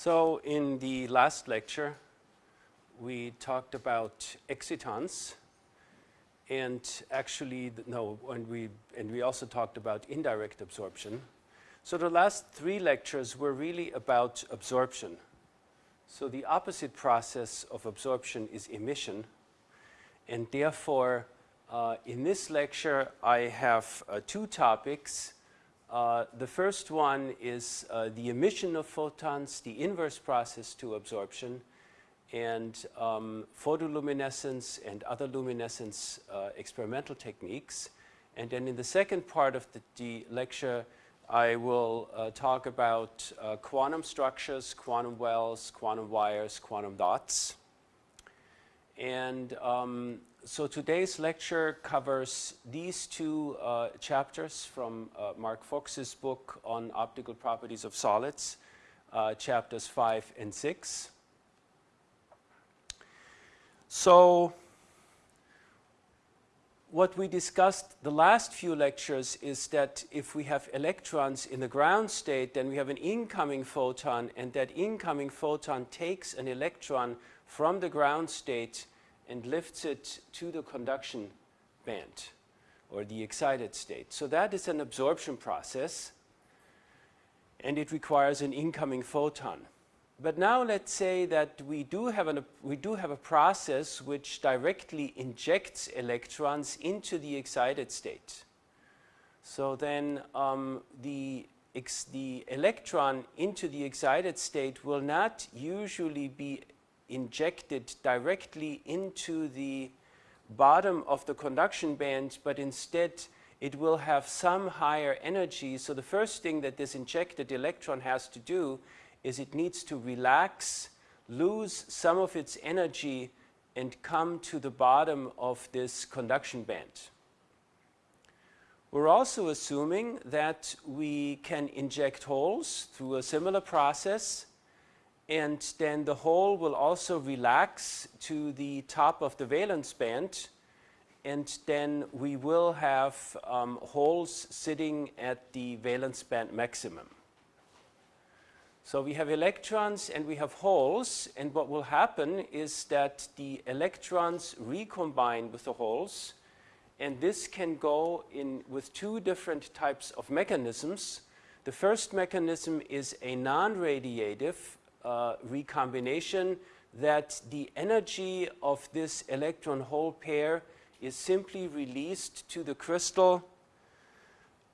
So in the last lecture, we talked about excitons and actually, no, and we, and we also talked about indirect absorption. So the last three lectures were really about absorption. So the opposite process of absorption is emission and therefore uh, in this lecture I have uh, two topics uh, the first one is uh, the emission of photons, the inverse process to absorption, and um, photoluminescence and other luminescence uh, experimental techniques. And then in the second part of the, the lecture, I will uh, talk about uh, quantum structures, quantum wells, quantum wires, quantum dots. And um, so today's lecture covers these two uh, chapters from uh, Mark Fox's book on optical properties of solids, uh, chapters 5 and 6. So what we discussed the last few lectures is that if we have electrons in the ground state, then we have an incoming photon, and that incoming photon takes an electron from the ground state and lifts it to the conduction band or the excited state. So that is an absorption process and it requires an incoming photon. But now let's say that we do have, an, we do have a process which directly injects electrons into the excited state. So then um, the, the electron into the excited state will not usually be injected directly into the bottom of the conduction band, but instead it will have some higher energy. So the first thing that this injected electron has to do is it needs to relax, lose some of its energy and come to the bottom of this conduction band. We're also assuming that we can inject holes through a similar process and then the hole will also relax to the top of the valence band and then we will have um, holes sitting at the valence band maximum. So we have electrons and we have holes and what will happen is that the electrons recombine with the holes and this can go in with two different types of mechanisms. The first mechanism is a non-radiative uh, recombination that the energy of this electron hole pair is simply released to the crystal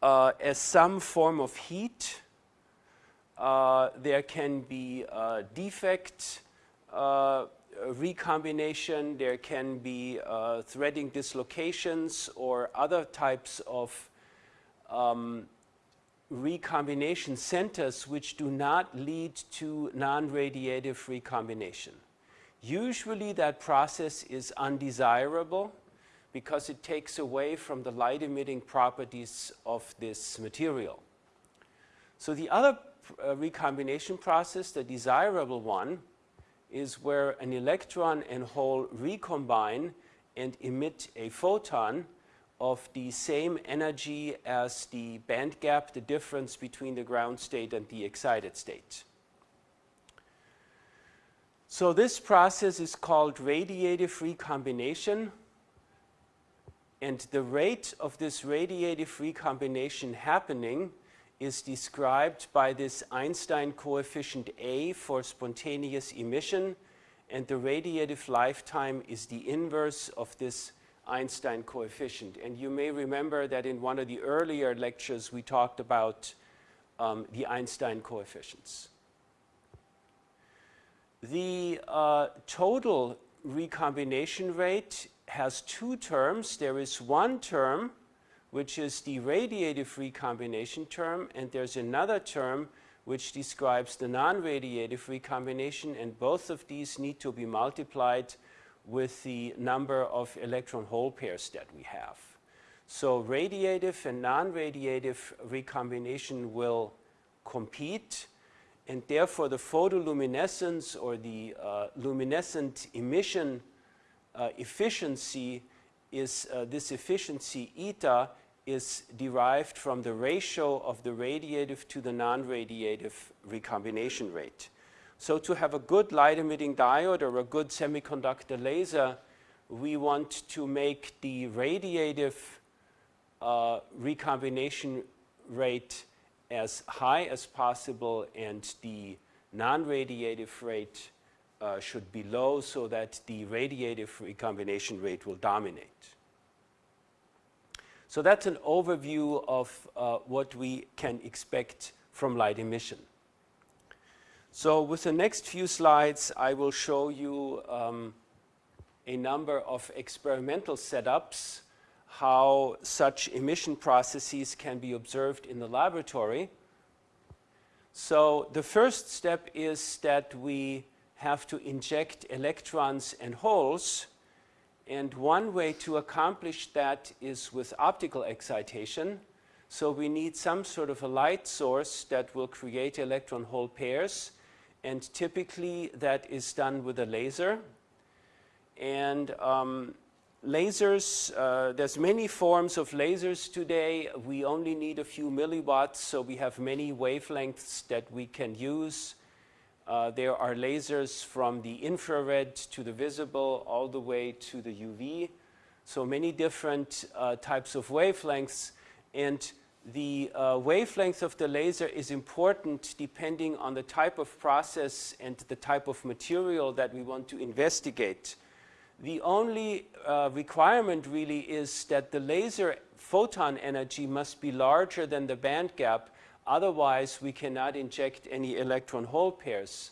uh, as some form of heat. Uh, there can be defect uh, recombination, there can be uh, threading dislocations or other types of um, recombination centers which do not lead to non-radiative recombination. Usually that process is undesirable because it takes away from the light emitting properties of this material. So the other uh, recombination process, the desirable one, is where an electron and hole recombine and emit a photon of the same energy as the band gap, the difference between the ground state and the excited state. So this process is called radiative recombination and the rate of this radiative recombination happening is described by this Einstein coefficient A for spontaneous emission and the radiative lifetime is the inverse of this Einstein coefficient. And you may remember that in one of the earlier lectures we talked about um, the Einstein coefficients. The uh, total recombination rate has two terms. There is one term which is the radiative recombination term and there's another term which describes the non-radiative recombination and both of these need to be multiplied with the number of electron hole pairs that we have. So radiative and non-radiative recombination will compete and therefore the photoluminescence or the uh, luminescent emission uh, efficiency is uh, this efficiency eta is derived from the ratio of the radiative to the non-radiative recombination rate. So to have a good light emitting diode or a good semiconductor laser, we want to make the radiative uh, recombination rate as high as possible and the non-radiative rate uh, should be low so that the radiative recombination rate will dominate. So that's an overview of uh, what we can expect from light emission. So with the next few slides, I will show you um, a number of experimental setups, how such emission processes can be observed in the laboratory. So the first step is that we have to inject electrons and holes. And one way to accomplish that is with optical excitation. So we need some sort of a light source that will create electron hole pairs. And typically that is done with a laser. And um, lasers, uh, there's many forms of lasers today. We only need a few milliwatts, so we have many wavelengths that we can use. Uh, there are lasers from the infrared to the visible all the way to the UV. So many different uh, types of wavelengths. And the uh, wavelength of the laser is important depending on the type of process and the type of material that we want to investigate. The only uh, requirement really is that the laser photon energy must be larger than the band gap. Otherwise, we cannot inject any electron hole pairs.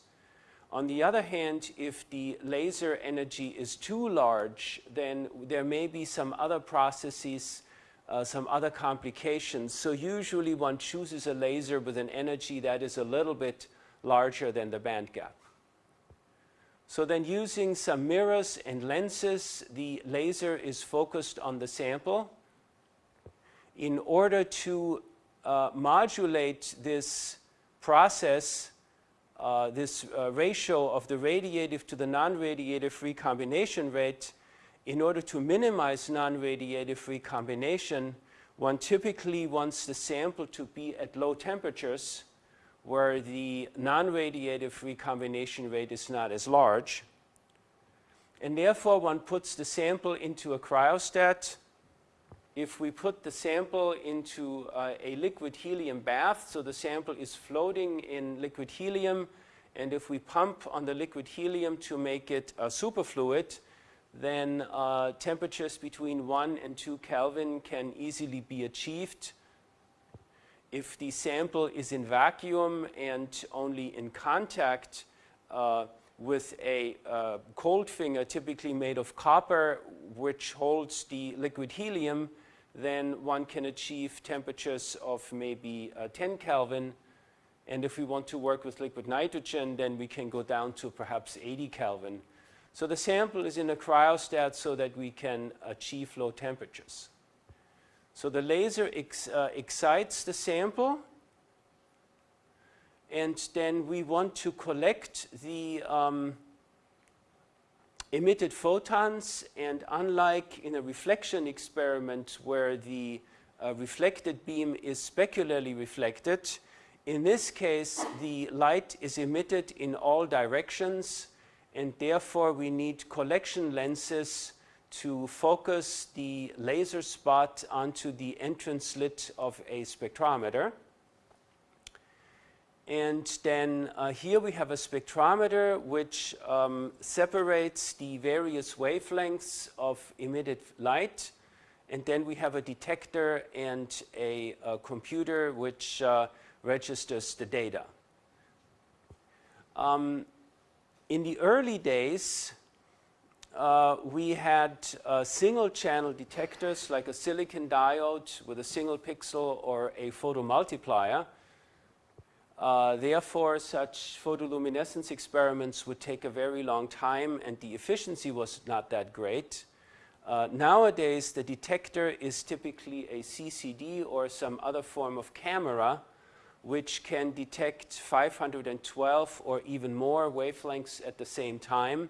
On the other hand, if the laser energy is too large, then there may be some other processes, uh, some other complications. So usually one chooses a laser with an energy that is a little bit larger than the band gap. So then using some mirrors and lenses, the laser is focused on the sample. In order to uh, modulate this process, uh, this uh, ratio of the radiative to the non-radiative recombination rate, in order to minimize non-radiative recombination, one typically wants the sample to be at low temperatures where the non-radiative recombination rate is not as large. And therefore, one puts the sample into a cryostat. If we put the sample into uh, a liquid helium bath, so the sample is floating in liquid helium, and if we pump on the liquid helium to make it a superfluid, then uh, temperatures between 1 and 2 Kelvin can easily be achieved if the sample is in vacuum and only in contact uh, with a uh, cold finger typically made of copper which holds the liquid helium then one can achieve temperatures of maybe uh, 10 Kelvin and if we want to work with liquid nitrogen then we can go down to perhaps 80 Kelvin. So the sample is in a cryostat so that we can achieve low temperatures. So the laser ex, uh, excites the sample and then we want to collect the um, emitted photons and unlike in a reflection experiment where the uh, reflected beam is specularly reflected, in this case the light is emitted in all directions and therefore we need collection lenses to focus the laser spot onto the entrance slit of a spectrometer. And then uh, here we have a spectrometer which um, separates the various wavelengths of emitted light. And then we have a detector and a, a computer which uh, registers the data. Um, in the early days, uh, we had uh, single channel detectors like a silicon diode with a single pixel or a photomultiplier. Uh, therefore, such photoluminescence experiments would take a very long time and the efficiency was not that great. Uh, nowadays, the detector is typically a CCD or some other form of camera which can detect 512 or even more wavelengths at the same time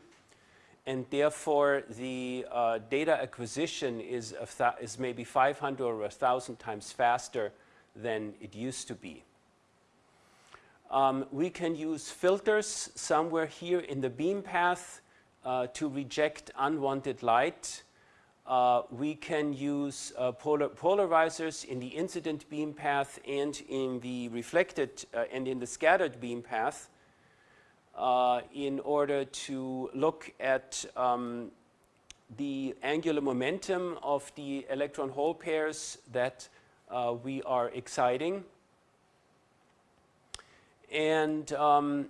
and therefore the uh, data acquisition is, is maybe 500 or 1,000 times faster than it used to be. Um, we can use filters somewhere here in the beam path uh, to reject unwanted light. Uh, we can use uh, polar polarizers in the incident beam path and in the reflected uh, and in the scattered beam path uh, in order to look at um, the angular momentum of the electron hole pairs that uh, we are exciting. And um,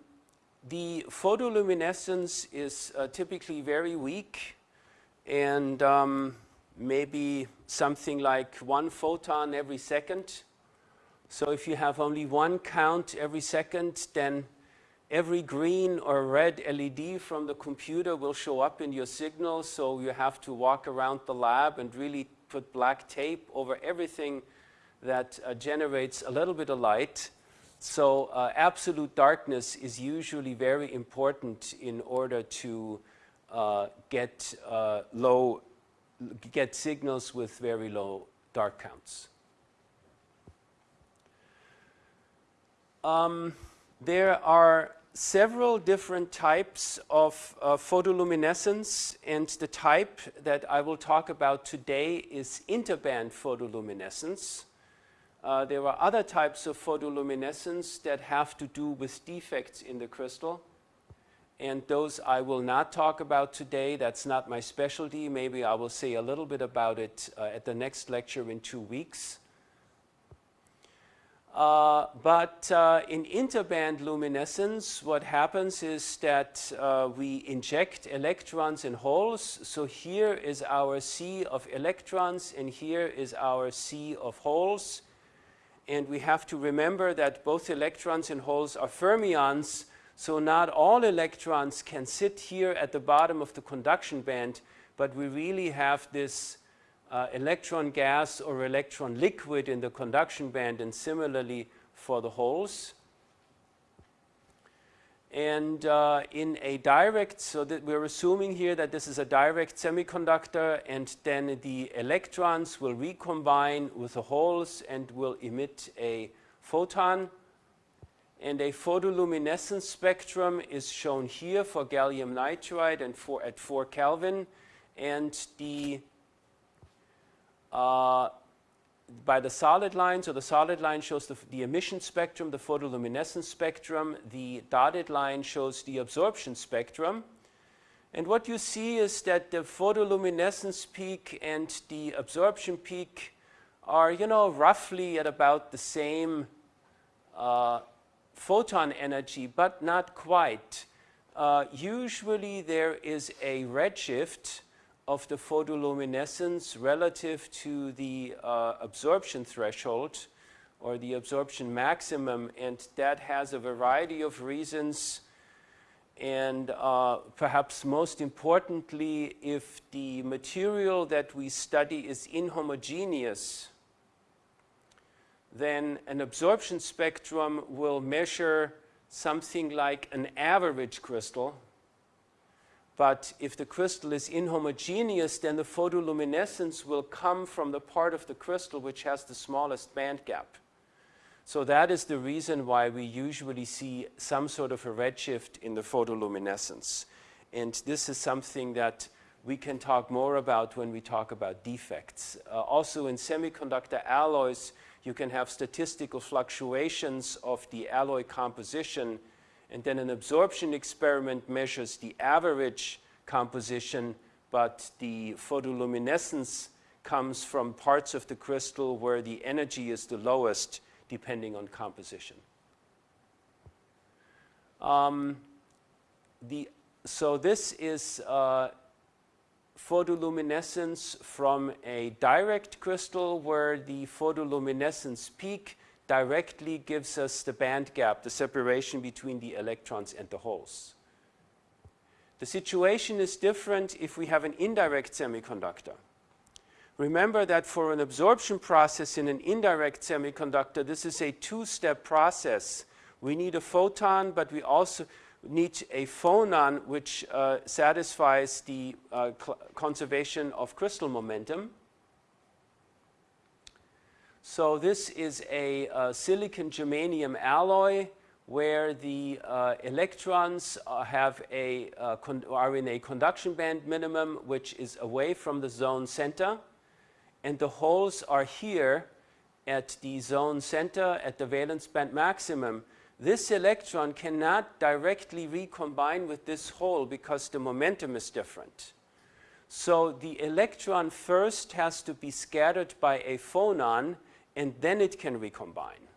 the photoluminescence is uh, typically very weak and um, maybe something like one photon every second. So if you have only one count every second, then every green or red LED from the computer will show up in your signal, so you have to walk around the lab and really put black tape over everything that uh, generates a little bit of light. So uh, absolute darkness is usually very important in order to get uh, low, get signals with very low dark counts. Um, there are several different types of uh, photoluminescence and the type that I will talk about today is interband photoluminescence. Uh, there are other types of photoluminescence that have to do with defects in the crystal and those I will not talk about today. That's not my specialty. Maybe I will say a little bit about it uh, at the next lecture in two weeks. Uh, but uh, in interband luminescence, what happens is that uh, we inject electrons in holes. So here is our sea of electrons, and here is our sea of holes. And we have to remember that both electrons and holes are fermions, so not all electrons can sit here at the bottom of the conduction band, but we really have this uh, electron gas or electron liquid in the conduction band and similarly for the holes. And uh, in a direct, so that we're assuming here that this is a direct semiconductor and then the electrons will recombine with the holes and will emit a photon. And a photoluminescence spectrum is shown here for gallium nitride and for, at 4 Kelvin. And the uh, by the solid line. So the solid line shows the, the, emission spectrum, the photoluminescence spectrum. The dotted line shows the absorption spectrum. And what you see is that the photoluminescence peak and the absorption peak are, you know, roughly at about the same uh, photon energy, but not quite. Uh, usually there is a redshift of the photoluminescence relative to the uh, absorption threshold or the absorption maximum and that has a variety of reasons and uh, perhaps most importantly if the material that we study is inhomogeneous then an absorption spectrum will measure something like an average crystal but if the crystal is inhomogeneous, then the photoluminescence will come from the part of the crystal which has the smallest band gap. So that is the reason why we usually see some sort of a redshift in the photoluminescence. And this is something that we can talk more about when we talk about defects. Uh, also in semiconductor alloys, you can have statistical fluctuations of the alloy composition and then an absorption experiment measures the average composition, but the photoluminescence comes from parts of the crystal where the energy is the lowest depending on composition. Um, the, so this is uh, photoluminescence from a direct crystal where the photoluminescence peak directly gives us the band gap, the separation between the electrons and the holes. The situation is different if we have an indirect semiconductor. Remember that for an absorption process in an indirect semiconductor, this is a two-step process. We need a photon, but we also need a phonon which uh, satisfies the uh, conservation of crystal momentum. So this is a, a silicon germanium alloy where the uh, electrons uh, have a, uh, are in a conduction band minimum, which is away from the zone center, and the holes are here at the zone center at the valence band maximum. This electron cannot directly recombine with this hole because the momentum is different. So the electron first has to be scattered by a phonon and then it can recombine.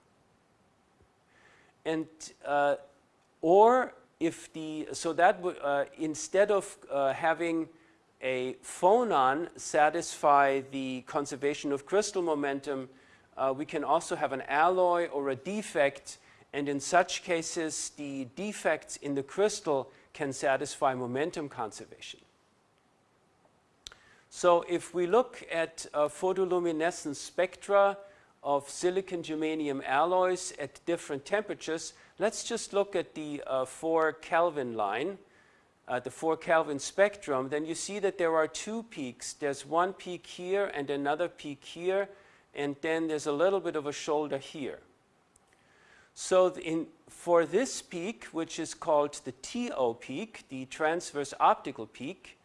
And uh, or if the so that would uh, instead of uh, having a phonon satisfy the conservation of crystal momentum, uh, we can also have an alloy or a defect, and in such cases, the defects in the crystal can satisfy momentum conservation. So if we look at uh, photoluminescence spectra of silicon germanium alloys at different temperatures, let's just look at the uh, 4 Kelvin line, uh, the 4 Kelvin spectrum, then you see that there are two peaks. There's one peak here and another peak here, and then there's a little bit of a shoulder here. So in, for this peak, which is called the TO peak, the transverse optical peak,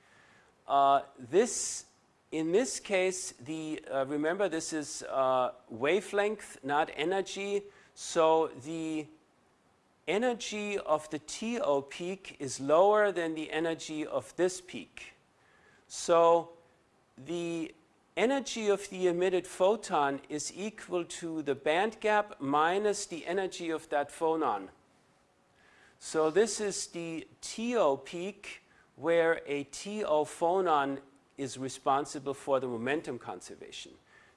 uh, this, in this case, the, uh, remember this is uh, wavelength, not energy. So the energy of the TO peak is lower than the energy of this peak. So the energy of the emitted photon is equal to the band gap minus the energy of that phonon. So this is the TO peak where a TO phonon is responsible for the momentum conservation.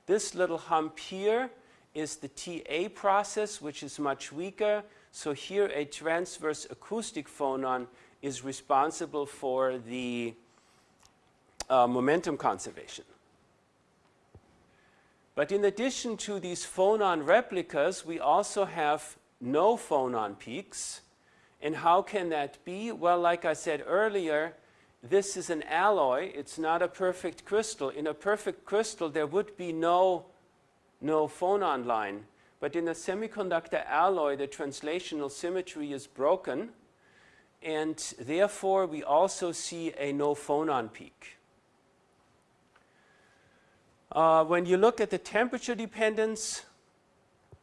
This little hump here is the TA process, which is much weaker. So here a transverse acoustic phonon is responsible for the uh, momentum conservation. But in addition to these phonon replicas, we also have no phonon peaks. And how can that be? Well, like I said earlier, this is an alloy. It's not a perfect crystal. In a perfect crystal, there would be no, no phonon line. But in a semiconductor alloy, the translational symmetry is broken. And therefore, we also see a no phonon peak. Uh, when you look at the temperature dependence,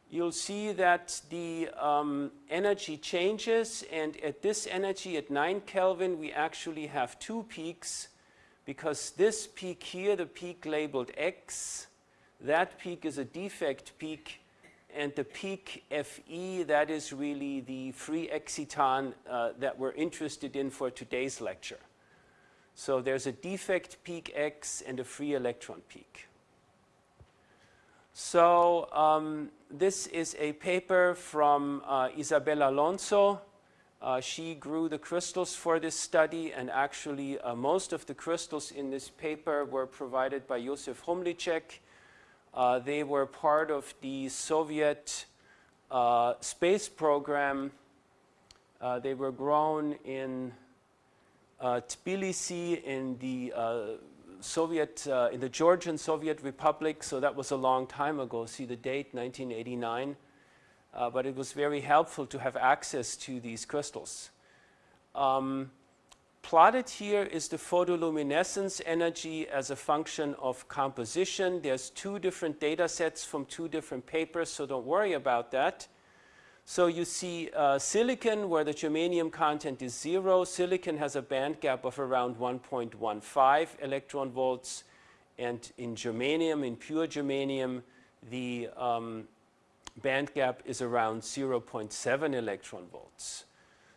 you'll see that the um, energy changes and at this energy at 9 Kelvin we actually have two peaks because this peak here, the peak labeled X, that peak is a defect peak and the peak Fe, that is really the free exciton uh, that we're interested in for today's lecture. So there's a defect peak X and a free electron peak. So um, this is a paper from uh, Isabella Alonso. Uh, she grew the crystals for this study and actually uh, most of the crystals in this paper were provided by Josef Humlicek. Uh, they were part of the Soviet uh, space program. Uh, they were grown in Tbilisi in the Soviet, uh, in the Georgian Soviet Republic, so that was a long time ago, see the date, 1989. Uh, but it was very helpful to have access to these crystals. Um, plotted here is the photoluminescence energy as a function of composition. There's two different data sets from two different papers, so don't worry about that. So you see uh, silicon where the germanium content is zero. Silicon has a band gap of around 1.15 electron volts. And in germanium, in pure germanium, the um, band gap is around 0.7 electron volts.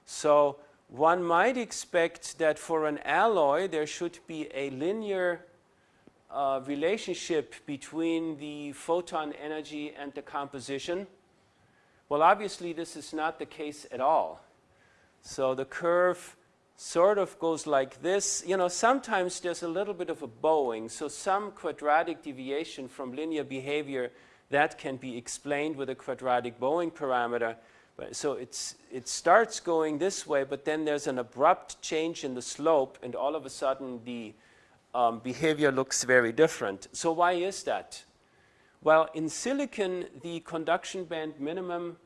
So one might expect that for an alloy, there should be a linear uh, relationship between the photon energy and the composition. Well, obviously, this is not the case at all. So the curve sort of goes like this. You know, sometimes there's a little bit of a bowing, so some quadratic deviation from linear behavior that can be explained with a quadratic bowing parameter. But, so it's, it starts going this way, but then there's an abrupt change in the slope, and all of a sudden the um, behavior looks very different. So why is that? Well, in silicon, the conduction band minimum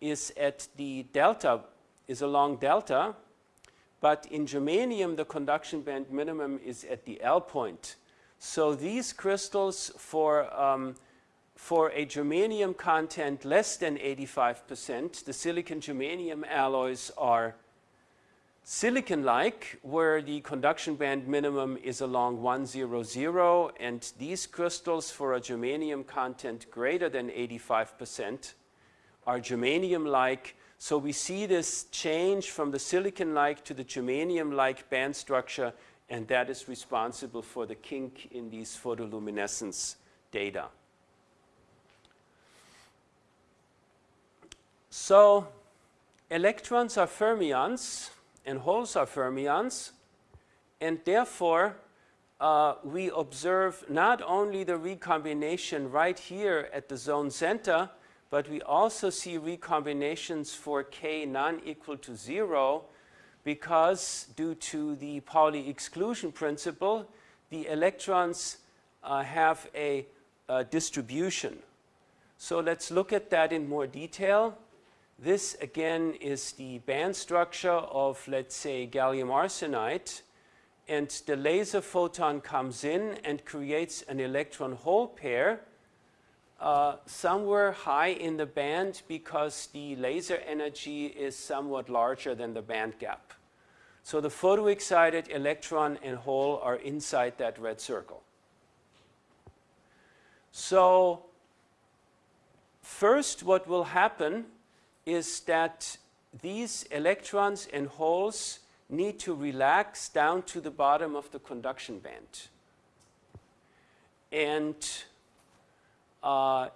is at the delta, is along delta, but in germanium the conduction band minimum is at the L point. So these crystals for, um, for a germanium content less than 85%, the silicon germanium alloys are silicon-like, where the conduction band minimum is along 100, and these crystals for a germanium content greater than 85% are germanium-like. So we see this change from the silicon-like to the germanium-like band structure, and that is responsible for the kink in these photoluminescence data. So electrons are fermions, and holes are fermions, and therefore uh, we observe not only the recombination right here at the zone center, but we also see recombinations for k non-equal to zero because due to the Pauli exclusion principle, the electrons uh, have a, a distribution. So let's look at that in more detail. This again is the band structure of, let's say, gallium arsenide. And the laser photon comes in and creates an electron hole pair uh, somewhere high in the band because the laser energy is somewhat larger than the band gap. So the photoexcited electron and hole are inside that red circle. So first what will happen is that these electrons and holes need to relax down to the bottom of the conduction band. And uh,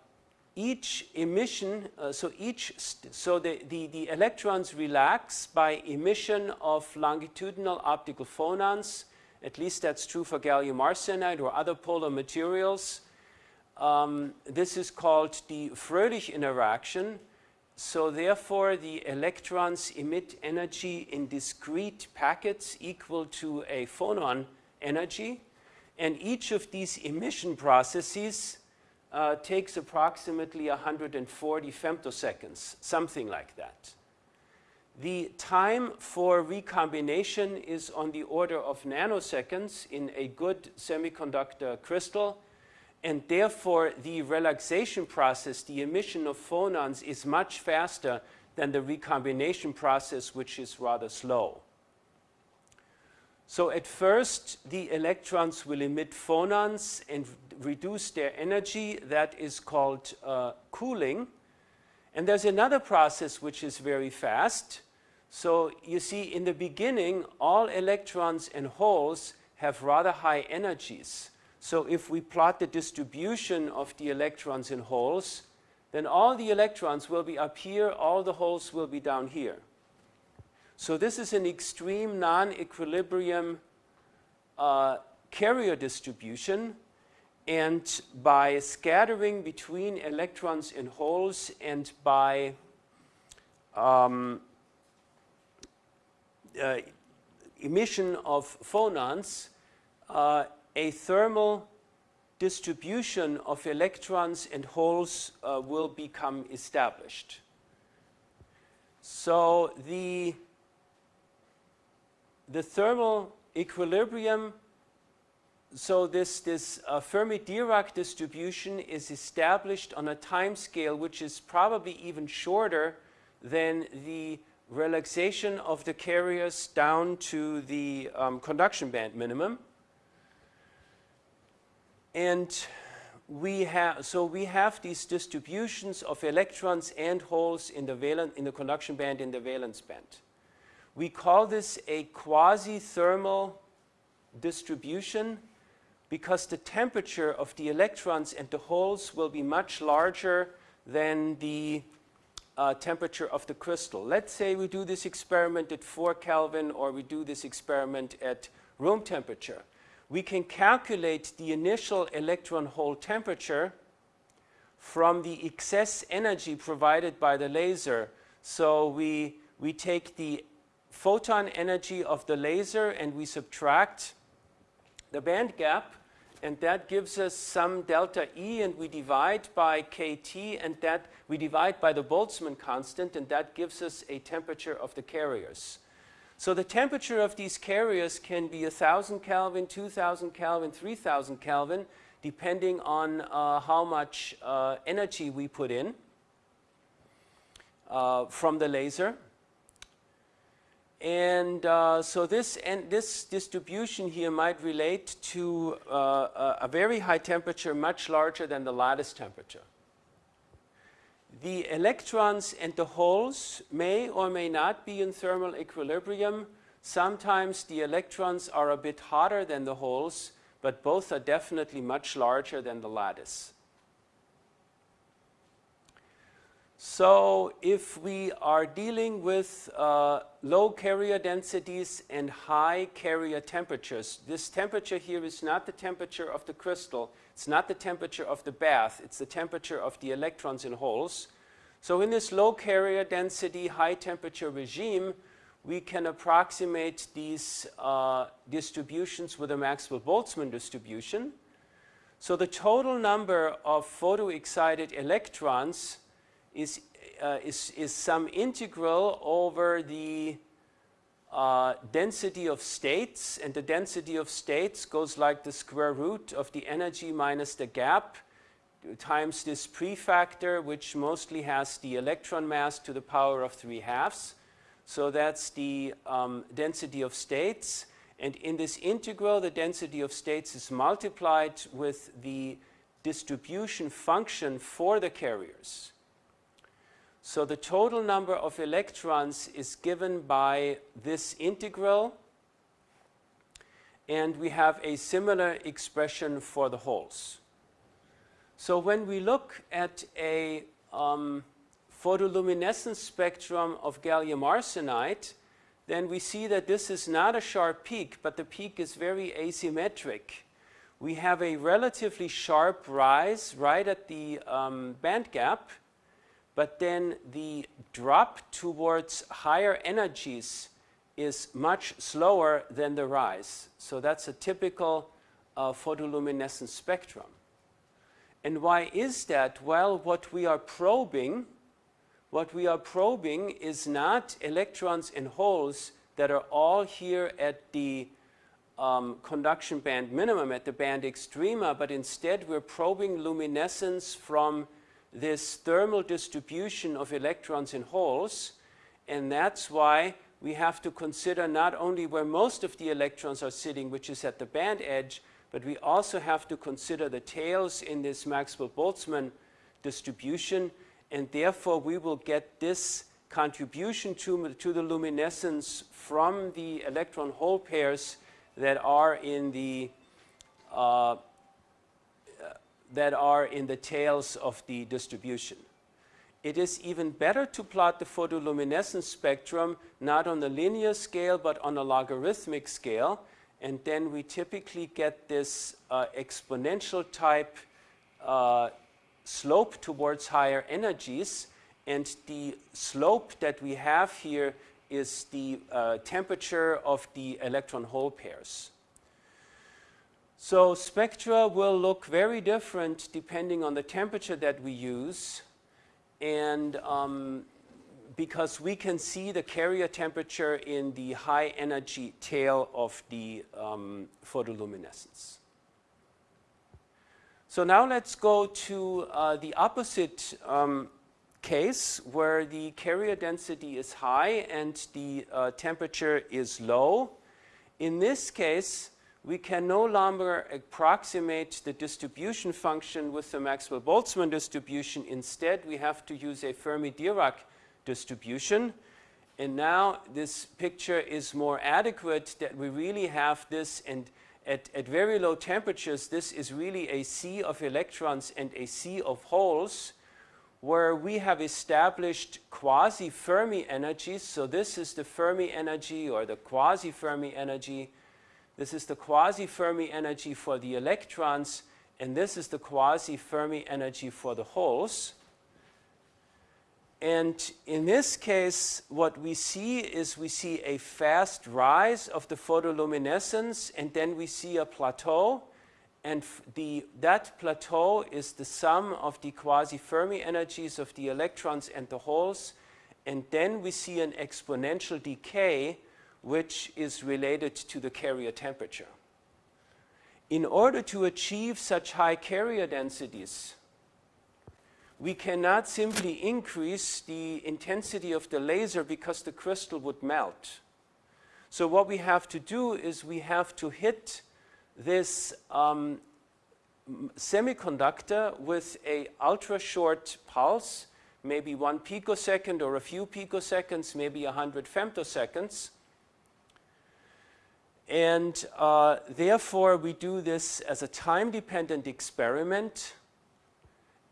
each emission, uh, so each, so the, the, the electrons relax by emission of longitudinal optical phonons, at least that's true for gallium arsenide or other polar materials. Um, this is called the Fröhlich interaction, so therefore, the electrons emit energy in discrete packets equal to a phonon energy. And each of these emission processes uh, takes approximately 140 femtoseconds, something like that. The time for recombination is on the order of nanoseconds in a good semiconductor crystal and therefore the relaxation process, the emission of phonons is much faster than the recombination process which is rather slow. So at first the electrons will emit phonons and reduce their energy that is called uh, cooling and there's another process which is very fast. So you see in the beginning all electrons and holes have rather high energies so if we plot the distribution of the electrons in holes, then all the electrons will be up here, all the holes will be down here. So this is an extreme non-equilibrium uh, carrier distribution and by scattering between electrons in holes and by um, uh, emission of phonons, uh, a thermal distribution of electrons and holes uh, will become established. So the, the thermal equilibrium, so this, this uh, Fermi-Dirac distribution is established on a time scale which is probably even shorter than the relaxation of the carriers down to the um, conduction band minimum. And we have, so we have these distributions of electrons and holes in the, valent, in the conduction band in the valence band. We call this a quasi-thermal distribution because the temperature of the electrons and the holes will be much larger than the uh, temperature of the crystal. Let's say we do this experiment at 4 Kelvin or we do this experiment at room temperature we can calculate the initial electron hole temperature from the excess energy provided by the laser. So we, we take the photon energy of the laser and we subtract the band gap and that gives us some delta E, and we divide by kT, and that we divide by the Boltzmann constant, and that gives us a temperature of the carriers. So the temperature of these carriers can be 1,000 Kelvin, 2,000 Kelvin, 3,000 Kelvin, depending on uh, how much uh, energy we put in uh, from the laser. And uh, so this, and this distribution here might relate to uh, a very high temperature, much larger than the lattice temperature. The electrons and the holes may or may not be in thermal equilibrium. Sometimes the electrons are a bit hotter than the holes, but both are definitely much larger than the lattice. So if we are dealing with uh, low carrier densities and high carrier temperatures, this temperature here is not the temperature of the crystal, it's not the temperature of the bath, it's the temperature of the electrons in holes. So in this low carrier density, high temperature regime, we can approximate these uh, distributions with a Maxwell-Boltzmann distribution. So the total number of photoexcited electrons is, uh, is, is some integral over the uh, density of states, and the density of states goes like the square root of the energy minus the gap times this prefactor, which mostly has the electron mass to the power of 3 halves. So that's the um, density of states. And in this integral, the density of states is multiplied with the distribution function for the carriers. So the total number of electrons is given by this integral. And we have a similar expression for the holes. So when we look at a um, photoluminescence spectrum of gallium arsenide, then we see that this is not a sharp peak, but the peak is very asymmetric. We have a relatively sharp rise right at the um, band gap, but then the drop towards higher energies is much slower than the rise. So that's a typical uh, photoluminescence spectrum. And why is that? Well, what we are probing, what we are probing is not electrons and holes that are all here at the um, conduction band minimum, at the band extrema, but instead we're probing luminescence from this thermal distribution of electrons in holes, and that's why we have to consider not only where most of the electrons are sitting, which is at the band edge, but we also have to consider the tails in this Maxwell-Boltzmann distribution, and therefore we will get this contribution to, to the luminescence from the electron hole pairs that are in the uh, that are in the tails of the distribution. It is even better to plot the photoluminescence spectrum not on the linear scale but on a logarithmic scale and then we typically get this uh, exponential type uh, slope towards higher energies and the slope that we have here is the uh, temperature of the electron hole pairs. So spectra will look very different depending on the temperature that we use and um, because we can see the carrier temperature in the high energy tail of the um, photoluminescence. So now let's go to uh, the opposite um, case where the carrier density is high and the uh, temperature is low. In this case, we can no longer approximate the distribution function with the Maxwell-Boltzmann distribution. Instead, we have to use a Fermi-Dirac distribution. And now this picture is more adequate that we really have this and at, at very low temperatures, this is really a sea of electrons and a sea of holes where we have established quasi-Fermi energies. So this is the Fermi energy or the quasi-Fermi energy this is the quasi-Fermi energy for the electrons, and this is the quasi-Fermi energy for the holes. And in this case, what we see is we see a fast rise of the photoluminescence, and then we see a plateau. and the, that plateau is the sum of the quasi-Fermi energies of the electrons and the holes, and then we see an exponential decay which is related to the carrier temperature. In order to achieve such high carrier densities, we cannot simply increase the intensity of the laser because the crystal would melt. So what we have to do is we have to hit this um, semiconductor with a ultra short pulse, maybe one picosecond or a few picoseconds, maybe a hundred femtoseconds. And uh, therefore, we do this as a time-dependent experiment.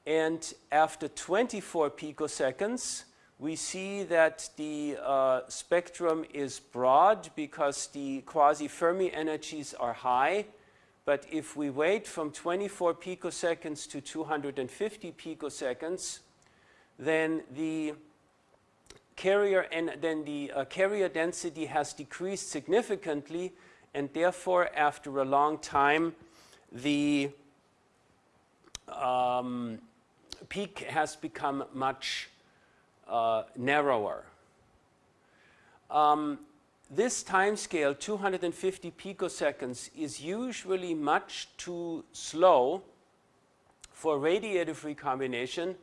And after 24 picoseconds, we see that the uh, spectrum is broad because the quasi-Fermi energies are high. But if we wait from 24 picoseconds to 250 picoseconds, then the carrier and then the uh, carrier density has decreased significantly and therefore after a long time the um, peak has become much uh, narrower. Um, this time scale, 250 picoseconds, is usually much too slow for radiative recombination.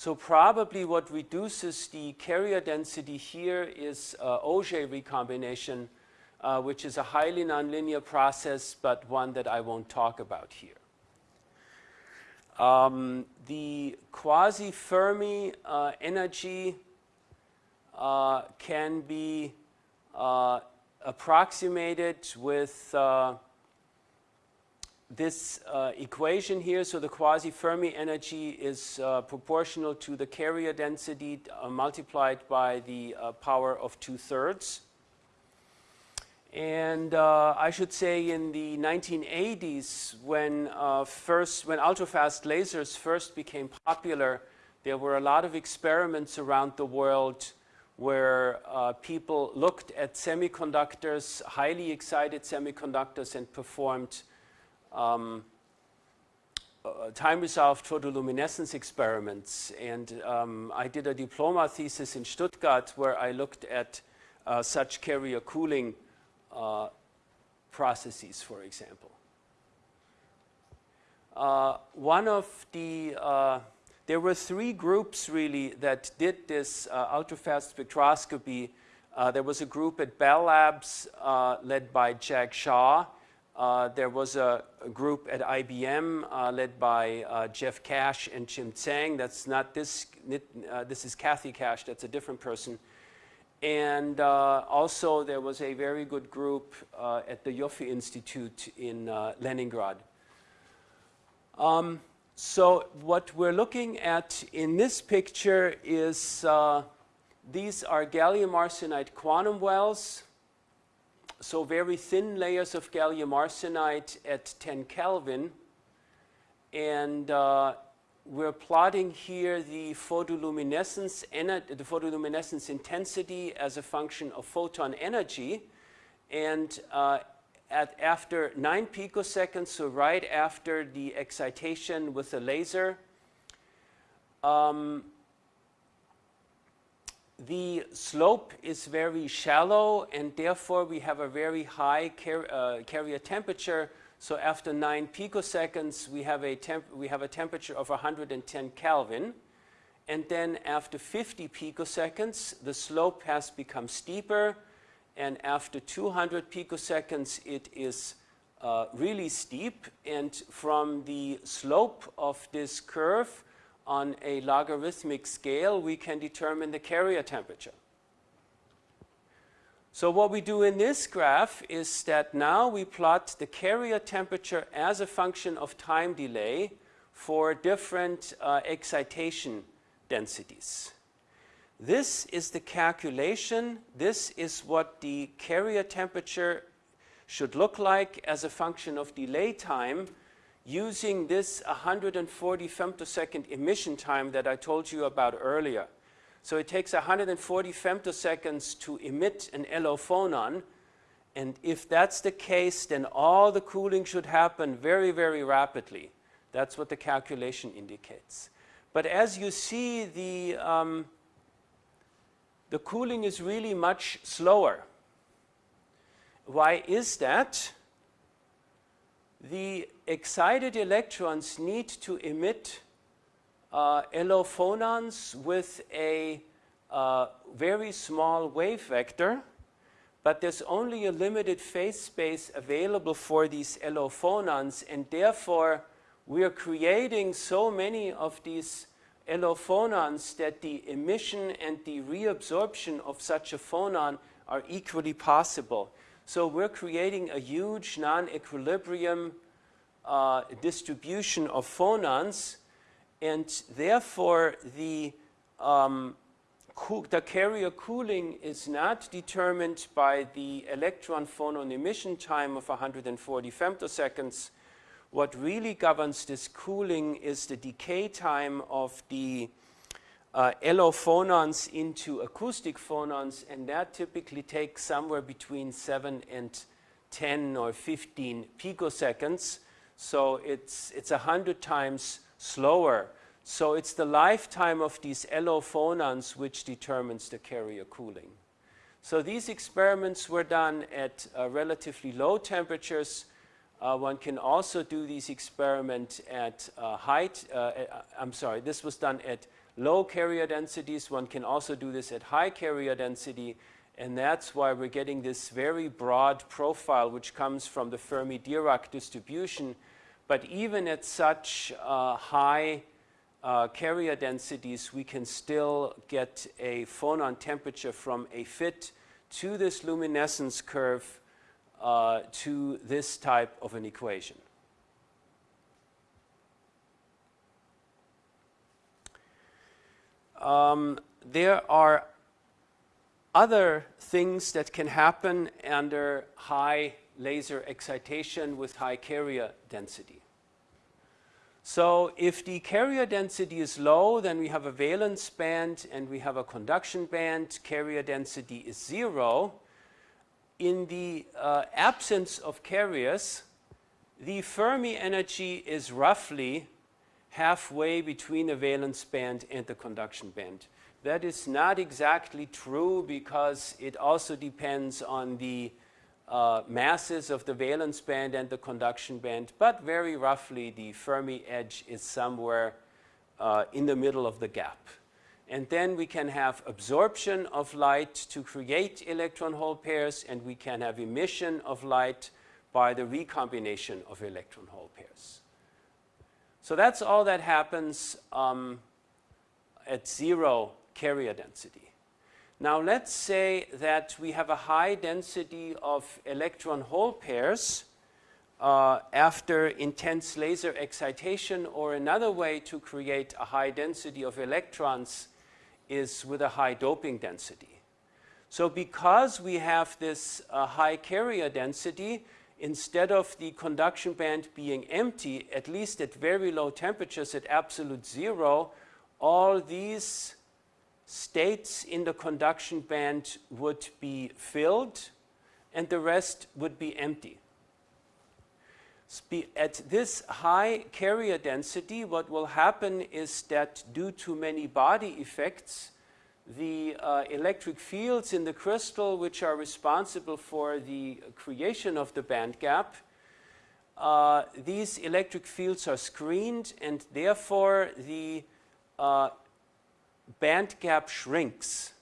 So probably what reduces the carrier density here is uh, recombination, uh, which is a highly nonlinear process, but one that I won't talk about here. Um, the quasi-Fermi uh, energy uh, can be uh, approximated with uh, this uh, equation here. So the quasi-Fermi energy is uh, proportional to the carrier density multiplied by the power of two-thirds. And uh, I should say in the 1980s, when uh, first, when ultrafast lasers first became popular, there were a lot of experiments around the world where uh, people looked at semiconductors, highly excited semiconductors, and performed um, uh, time-resolved photoluminescence experiments. And um, I did a diploma thesis in Stuttgart where I looked at uh, such carrier cooling uh, processes, for example. Uh, one of the, uh, there were three groups really that did this uh, ultrafast spectroscopy. There was a group at Bell Labs led by Jag Shah. there was a, a, group at IBM led by Jeff Kash and Jim Tsang. That's not this, this is Kathy Kash, that's a different person. And uh, also there was a very good group uh, at the Ioffe Institute in uh, Leningrad. Um, so what we're looking at in this picture is uh, these are gallium arsenide quantum wells. So very thin layers of gallium arsenide at 10 Kelvin. And uh, we're plotting here the photoluminescence, the photoluminescence intensity as a function of photon energy. And uh, at after 9 picoseconds, so right after the excitation with the laser, um, the slope is very shallow and therefore we have a very high car uh, carrier temperature so after 9 picoseconds, we have, a we have a temperature of 110 Kelvin. And then after 50 picoseconds, the slope has become steeper. And after 200 picoseconds, it is uh, really steep. And from the slope of this curve on a logarithmic scale, we can determine the carrier temperature. So what we do in this graph is that now we plot the carrier temperature as a function of time delay for different uh, excitation densities. This is the calculation. This is what the carrier temperature should look like as a function of delay time using this 140 femtosecond emission time that I told you about earlier. So it takes 140 femtoseconds to emit an LO phonon. And if that's the case, then all the cooling should happen very, very rapidly. That's what the calculation indicates. But as you see, the, um, the cooling is really much slower. Why is that? The excited electrons need to emit uh, phonons with a uh, very small wave vector, but there's only a limited phase space available for these LO phonons, and therefore we are creating so many of these LO phonons that the emission and the reabsorption of such a phonon are equally possible. So we're creating a huge non-equilibrium uh, distribution of phonons and therefore the, um, the carrier cooling is not determined by the electron phonon emission time of 140 femtoseconds. What really governs this cooling is the decay time of the uh, LO phonons into acoustic phonons, and that typically takes somewhere between 7 and 10 or 15 picoseconds. So it's, it's 100 times slower. So it's the lifetime of these LO phonons which determines the carrier cooling. So these experiments were done at uh, relatively low temperatures. Uh, one can also do these experiments at uh, height, uh, uh, I'm sorry, this was done at low carrier densities. One can also do this at high carrier density. And that's why we're getting this very broad profile which comes from the Fermi-Dirac distribution but even at such uh, high uh, carrier densities, we can still get a phonon temperature from a fit to this luminescence curve uh, to this type of an equation. Um, there are other things that can happen under high laser excitation with high carrier density. So if the carrier density is low, then we have a valence band and we have a conduction band. Carrier density is zero. In the uh, absence of carriers, the Fermi energy is roughly halfway between the valence band and the conduction band. That is not exactly true because it also depends on the uh, masses of the valence band and the conduction band, but very roughly the Fermi edge is somewhere uh, in the middle of the gap. And then we can have absorption of light to create electron hole pairs, and we can have emission of light by the recombination of electron hole pairs. So that's all that happens um, at zero carrier density. Now let's say that we have a high density of electron hole pairs uh, after intense laser excitation or another way to create a high density of electrons is with a high doping density. So because we have this uh, high carrier density, instead of the conduction band being empty, at least at very low temperatures at absolute zero, all these states in the conduction band would be filled and the rest would be empty. At this high carrier density, what will happen is that due to many body effects, the uh, electric fields in the crystal, which are responsible for the creation of the band gap, uh, these electric fields are screened and therefore the uh, band gap shrinks.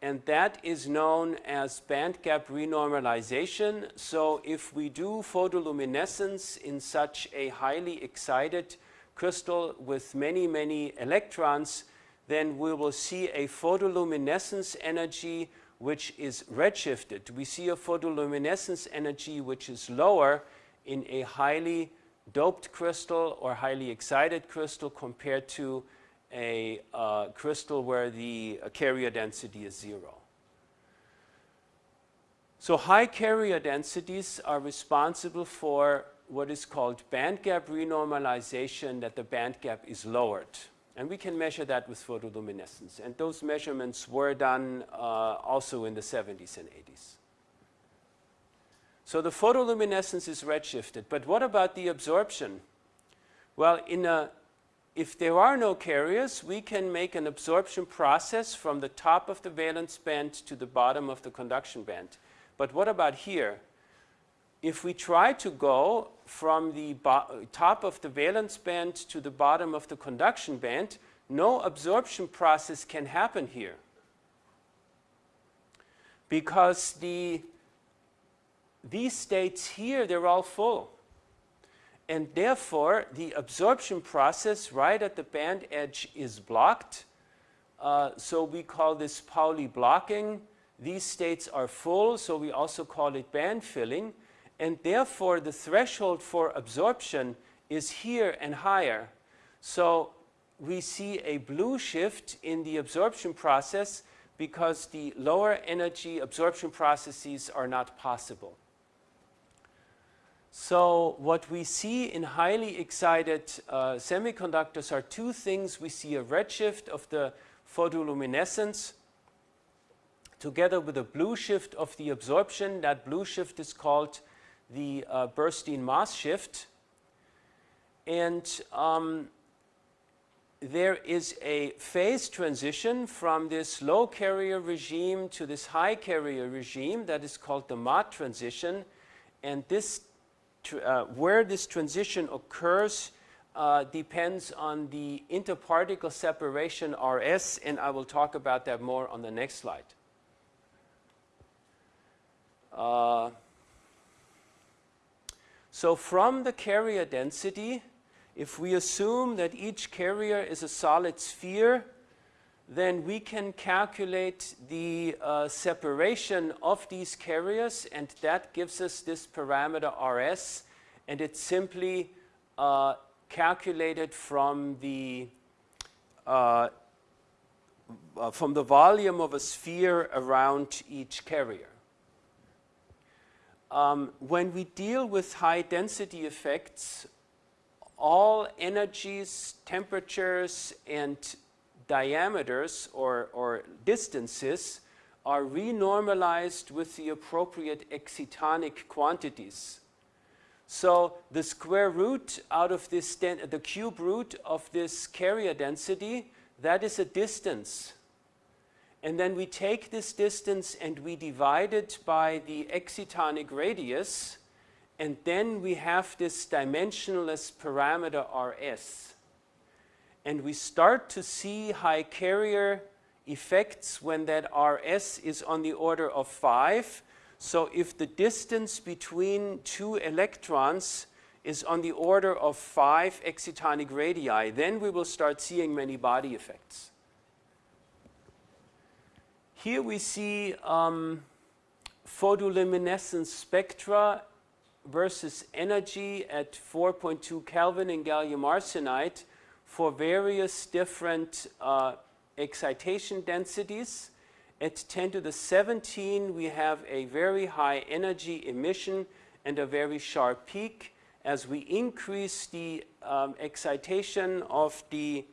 And that is known as band gap renormalization. So if we do photoluminescence in such a highly excited crystal with many, many electrons, then we will see a photoluminescence energy which is redshifted. We see a photoluminescence energy which is lower in a highly doped crystal or highly excited crystal compared to a uh, crystal where the uh, carrier density is zero. So high carrier densities are responsible for what is called band gap renormalization, that the band gap is lowered. And we can measure that with photoluminescence. And those measurements were done uh, also in the 70s and 80s. So the photoluminescence is redshifted. But what about the absorption? Well, in a, if there are no carriers, we can make an absorption process from the top of the valence band to the bottom of the conduction band. But what about here? If we try to go from the top of the valence band to the bottom of the conduction band, no absorption process can happen here because the these states here, they're all full. And therefore, the absorption process right at the band edge is blocked. Uh, so we call this Pauli blocking. These states are full, so we also call it band filling. And therefore, the threshold for absorption is here and higher. So we see a blue shift in the absorption process because the lower energy absorption processes are not possible. So what we see in highly excited uh, semiconductors are two things. We see a redshift of the photoluminescence together with a blue shift of the absorption. That blue shift is called the uh, Burstein-Moss shift. And um, there is a phase transition from this low carrier regime to this high carrier regime that is called the Mott transition. And this uh, where this transition occurs uh, depends on the interparticle separation RS, and I will talk about that more on the next slide. Uh, so from the carrier density, if we assume that each carrier is a solid sphere, then we can calculate the uh, separation of these carriers and that gives us this parameter RS and it's simply uh, calculated from the uh, uh, from the volume of a sphere around each carrier. Um, when we deal with high density effects, all energies, temperatures, and diameters or, or distances are renormalized with the appropriate excitonic quantities. So the square root out of this, the cube root of this carrier density, that is a distance. And then we take this distance and we divide it by the excitonic radius, and then we have this dimensionless parameter Rs and we start to see high carrier effects when that RS is on the order of 5. So if the distance between two electrons is on the order of 5 excitonic radii, then we will start seeing many body effects. Here we see um, photoluminescence spectra versus energy at 4.2 Kelvin in gallium arsenide for various different uh, excitation densities. At 10 to the 17, we have a very high energy emission and a very sharp peak. As we increase the um, excitation of the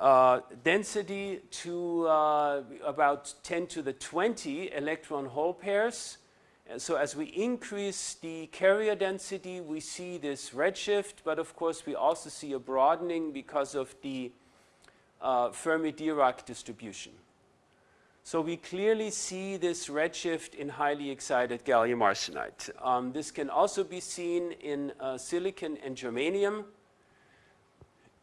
uh, density to uh, about 10 to the 20 electron hole pairs, and so as we increase the carrier density, we see this redshift, but of course we also see a broadening because of the uh, Fermi-Dirac distribution. So we clearly see this redshift in highly excited gallium arsenide. Um, this can also be seen in uh, silicon and germanium.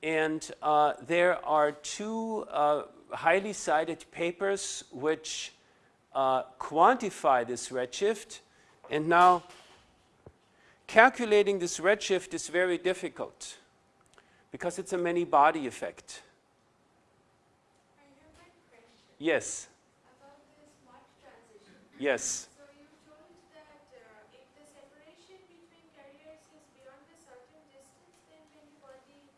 And uh, there are two uh, highly cited papers which uh, quantify this redshift. And now, calculating this redshift is very difficult because it's a many body effect. Yes. Yes. So you told that uh, if the separation between carriers is beyond a certain distance, then many body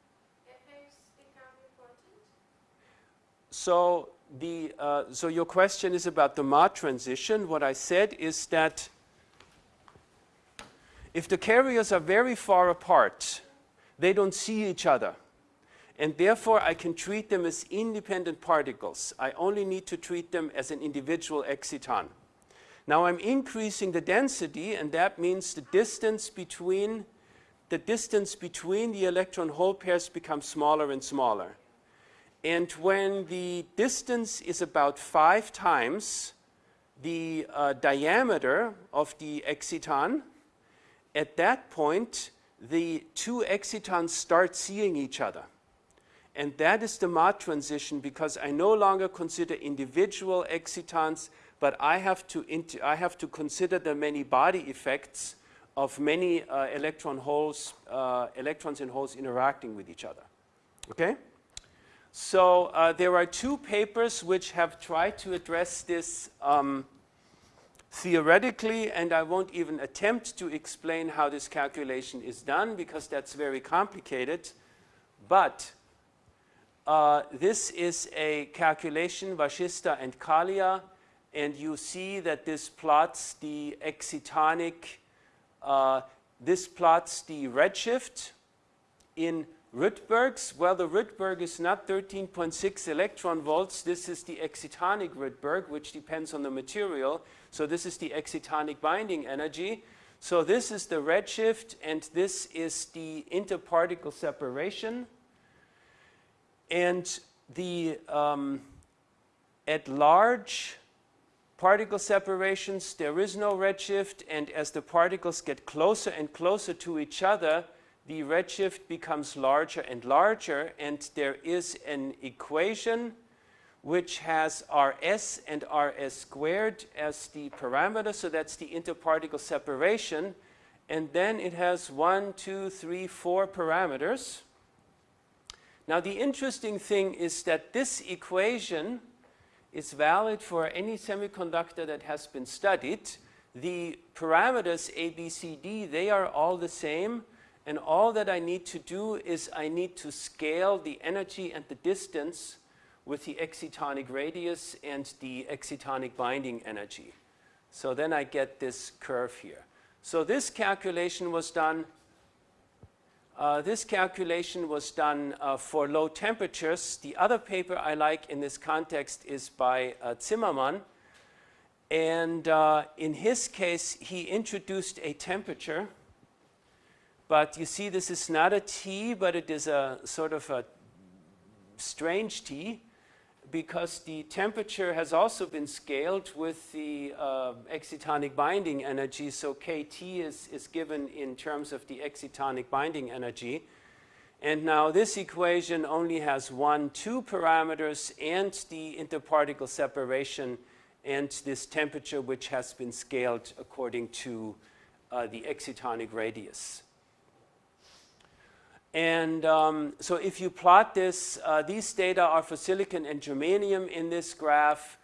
effects become important? So the, uh, so your question is about the Mott transition. What I said is that if the carriers are very far apart, they don't see each other. And therefore, I can treat them as independent particles. I only need to treat them as an individual exciton. Now I'm increasing the density and that means the distance between the distance between the electron hole pairs becomes smaller and smaller. And when the distance is about five times the uh, diameter of the exciton, at that point the two excitons start seeing each other. And that is the Mott transition because I no longer consider individual excitons, but I have to, I have to consider the many body effects of many uh, electron holes, uh, electrons and holes interacting with each other. Okay? So uh, there are two papers which have tried to address this um, theoretically, and I won't even attempt to explain how this calculation is done because that's very complicated. But uh, this is a calculation, Vashishta and Kalia, and you see that this plots the excitonic, uh, this plots the redshift in Rydbergs. Well, the Rydberg is not 13.6 electron volts. This is the excitonic Rydberg, which depends on the material. So this is the excitonic binding energy. So this is the redshift, and this is the interparticle separation. And the um, at large particle separations, there is no redshift, and as the particles get closer and closer to each other, the redshift becomes larger and larger, and there is an equation which has Rs and Rs squared as the parameter, so that's the interparticle separation, and then it has one, two, three, four parameters. Now the interesting thing is that this equation is valid for any semiconductor that has been studied. The parameters A, B, C, D, they are all the same. And all that I need to do is I need to scale the energy and the distance with the excitonic radius and the excitonic binding energy. So then I get this curve here. So this calculation was done uh, this calculation was done uh, for low temperatures. The other paper I like in this context is by uh, Zimmermann. And uh, in his case, he introduced a temperature. But you see, this is not a T, but it is a sort of a strange T because the temperature has also been scaled with the uh, excitonic binding energy. So kT is, is given in terms of the excitonic binding energy. And now this equation only has one, two parameters and the interparticle separation and this temperature which has been scaled according to uh, the excitonic radius. And um, so if you plot this, uh, these data are for silicon and germanium in this graph,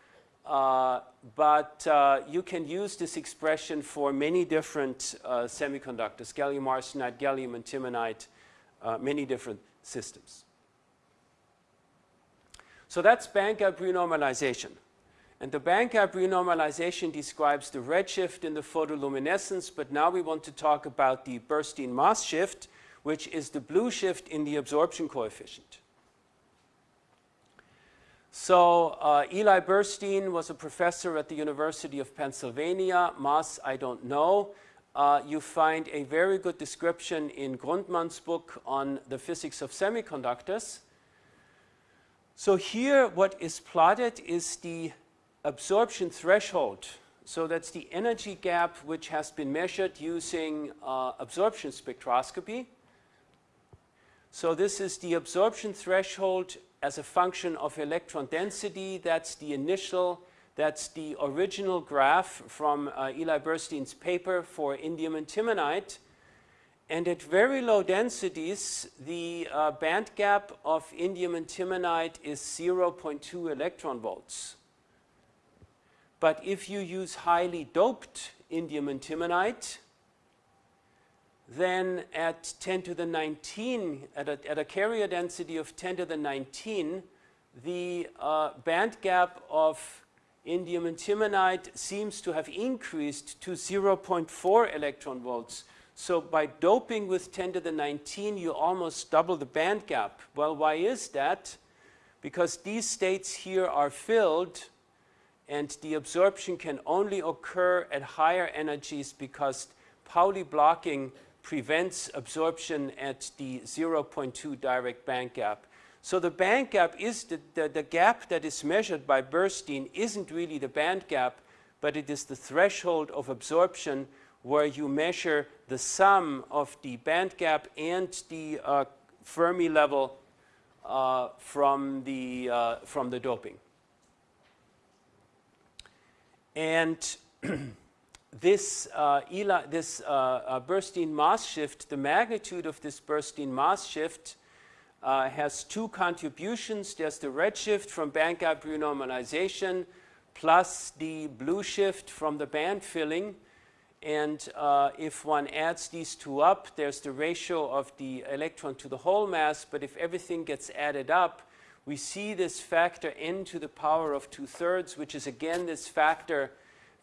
uh, but uh, you can use this expression for many different uh, semiconductors, gallium arsenide, gallium antimonide, uh, many different systems. So that's band gap renormalization. And the band gap renormalization describes the redshift in the photoluminescence, but now we want to talk about the Burstein-Moss shift, which is the blue shift in the absorption coefficient. So uh, Eli Burstein was a professor at the University of Pennsylvania. Moss, I don't know. Uh, you find a very good description in Grundmann's book on the physics of semiconductors. So here what is plotted is the absorption threshold. So that's the energy gap which has been measured using uh, absorption spectroscopy. So this is the absorption threshold as a function of electron density. That's the initial, that's the original graph from uh, Eli Burstein's paper for indium antimonide. And at very low densities, the uh, band gap of indium antimonide is 0.2 electron volts. But if you use highly doped indium antimonide, then at 10 to the 19, at a, at a carrier density of 10 to the 19, the uh, band gap of indium antimonide seems to have increased to 0.4 electron volts. So by doping with 10 to the 19, you almost double the band gap. Well, why is that? Because these states here are filled and the absorption can only occur at higher energies because Pauli blocking prevents absorption at the 0.2 direct band gap. So the band gap is the, the, the, gap that is measured by Burstein isn't really the band gap, but it is the threshold of absorption where you measure the sum of the band gap and the uh, Fermi level uh, from, the, uh, from the doping. And this, uh, Eli, this uh, uh, Moss shift, the magnitude of this Burstein-Moss shift uh, has two contributions. There's the redshift from band gap renormalization plus the blue shift from the band filling. And uh, if one adds these two up, there's the ratio of the electron to the hole mass. But if everything gets added up, we see this factor n to the power of two-thirds, which is again this factor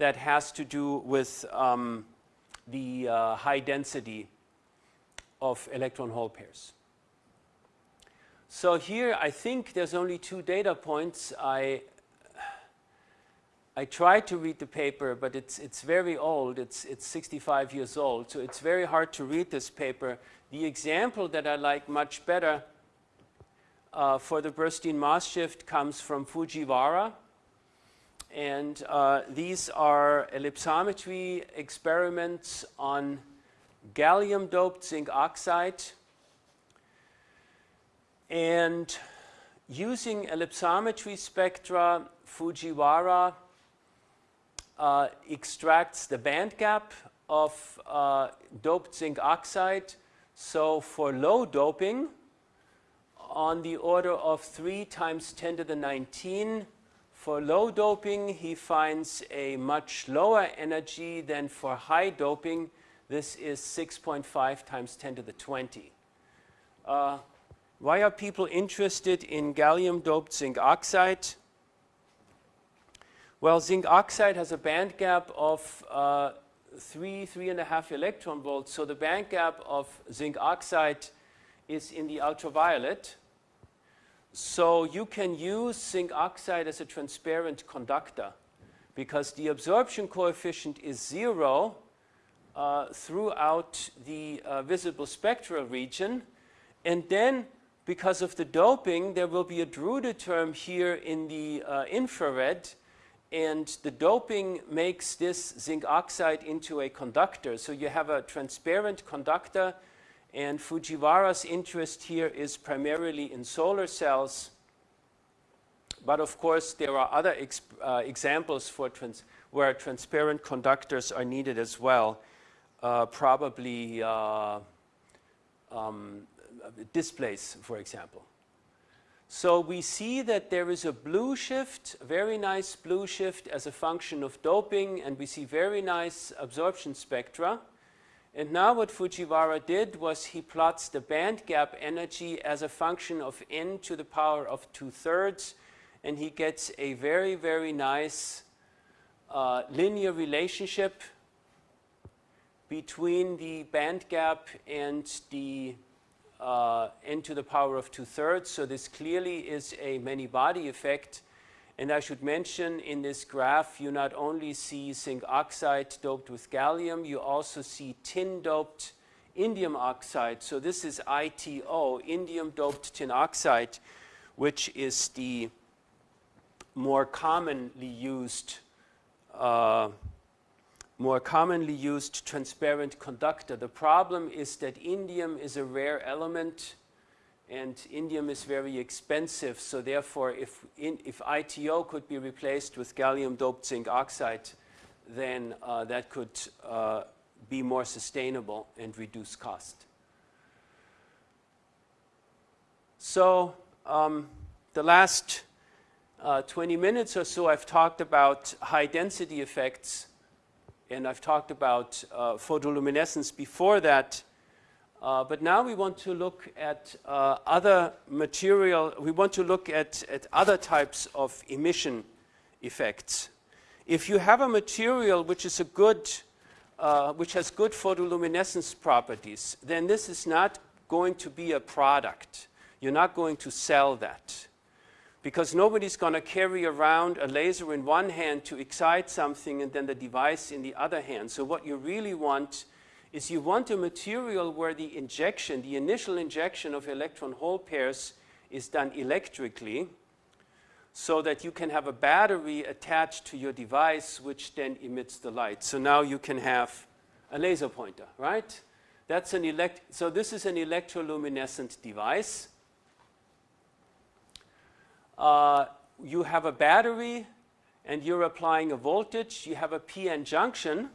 that has to do with um, the uh, high density of electron hole pairs. So here I think there's only two data points. I, I tried to read the paper, but it's, it's very old. It's, it's 65 years old, so it's very hard to read this paper. The example that I like much better uh, for the Burstein-Moss shift comes from Fujiwara. And uh, these are ellipsometry experiments on gallium doped zinc oxide. And using ellipsometry spectra, Fujiwara uh, extracts the band gap of uh, doped zinc oxide. So for low doping, on the order of 3 times 10 to the 19 for low doping, he finds a much lower energy than for high doping. This is 6.5 times 10 to the 20. Uh, why are people interested in gallium doped zinc oxide? Well, zinc oxide has a band gap of uh, three, three and a half electron volts. So the band gap of zinc oxide is in the ultraviolet. So you can use zinc oxide as a transparent conductor because the absorption coefficient is zero uh, throughout the uh, visible spectral region. And then because of the doping, there will be a Drude term here in the uh, infrared. And the doping makes this zinc oxide into a conductor. So you have a transparent conductor and Fujiwara's interest here is primarily in solar cells. But of course, there are other uh, examples for trans where transparent conductors are needed as well. Uh, probably uh, um, displays, for example. So we see that there is a blue shift, very nice blue shift as a function of doping, and we see very nice absorption spectra. And now what Fujiwara did was he plots the band gap energy as a function of n to the power of two-thirds, and he gets a very, very nice uh, linear relationship between the band gap and the uh, n to the power of two-thirds. So this clearly is a many-body effect. And I should mention in this graph, you not only see zinc oxide doped with gallium, you also see tin doped indium oxide. So this is ITO, indium doped tin oxide, which is the more commonly used uh, more commonly used transparent conductor. The problem is that indium is a rare element and indium is very expensive. So therefore, if, in, if ITO could be replaced with gallium doped zinc oxide, then uh, that could uh, be more sustainable and reduce cost. So um, the last uh, 20 minutes or so, I've talked about high density effects, and I've talked about uh, photoluminescence before that. Uh, but now we want to look at uh, other material, we want to look at, at other types of emission effects. If you have a material which is a good, uh, which has good photoluminescence properties, then this is not going to be a product. You're not going to sell that. because nobody's going to carry around a laser in one hand to excite something and then the device in the other hand. So what you really want is you want a material where the injection, the initial injection of electron hole pairs is done electrically so that you can have a battery attached to your device which then emits the light. So now you can have a laser pointer, right? That's an elect so this is an electroluminescent device. Uh, you have a battery and you're applying a voltage. You have a PN junction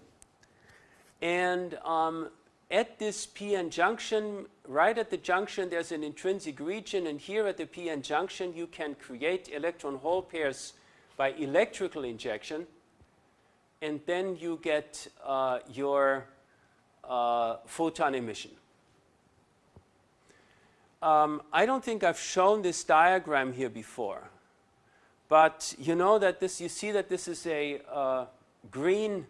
and um, at this PN junction, right at the junction, there's an intrinsic region, and here at the PN junction, you can create electron hole pairs by electrical injection, and then you get uh, your uh, photon emission. Um, I don't think I've shown this diagram here before, but you know that this, you see that this is a uh, green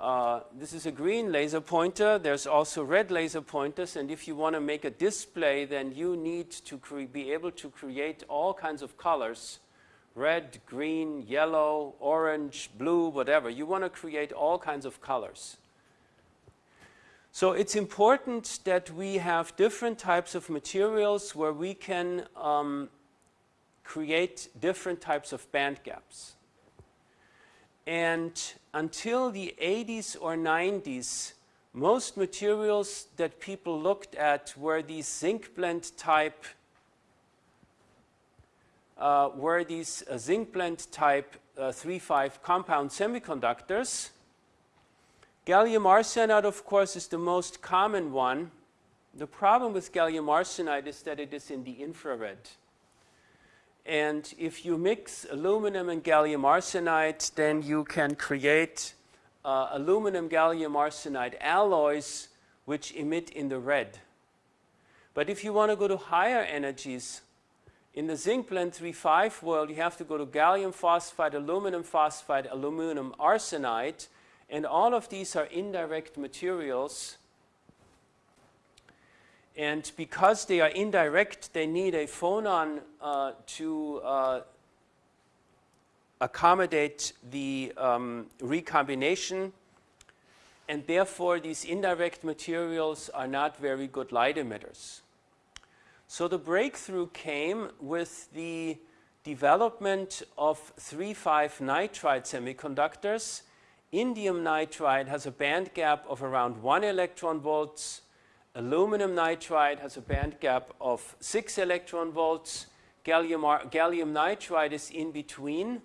uh, this is a green laser pointer. There's also red laser pointers. And if you want to make a display, then you need to be able to create all kinds of colors. Red, green, yellow, orange, blue, whatever. You want to create all kinds of colors. So it's important that we have different types of materials where we can um, create different types of band gaps. And until the 80s or 90s, most materials that people looked at were these zinc blende type uh, were these uh, zinc blende type uh, 3,5 compound semiconductors. Gallium arsenide, of course, is the most common one. The problem with gallium arsenide is that it is in the infrared. And if you mix aluminum and gallium arsenide, then you can create uh, aluminum gallium arsenide alloys which emit in the red. But if you want to go to higher energies, in the zinc blende 3,5 world, you have to go to gallium phosphide, aluminum phosphide, aluminum arsenide, and all of these are indirect materials and because they are indirect, they need a phonon uh, to uh, accommodate the um, recombination. And therefore, these indirect materials are not very good light emitters. So the breakthrough came with the development of 3,5 nitride semiconductors. Indium nitride has a band gap of around 1 electron volts Aluminum nitride has a band gap of 6 electron volts. Gallium, gallium nitride is in between.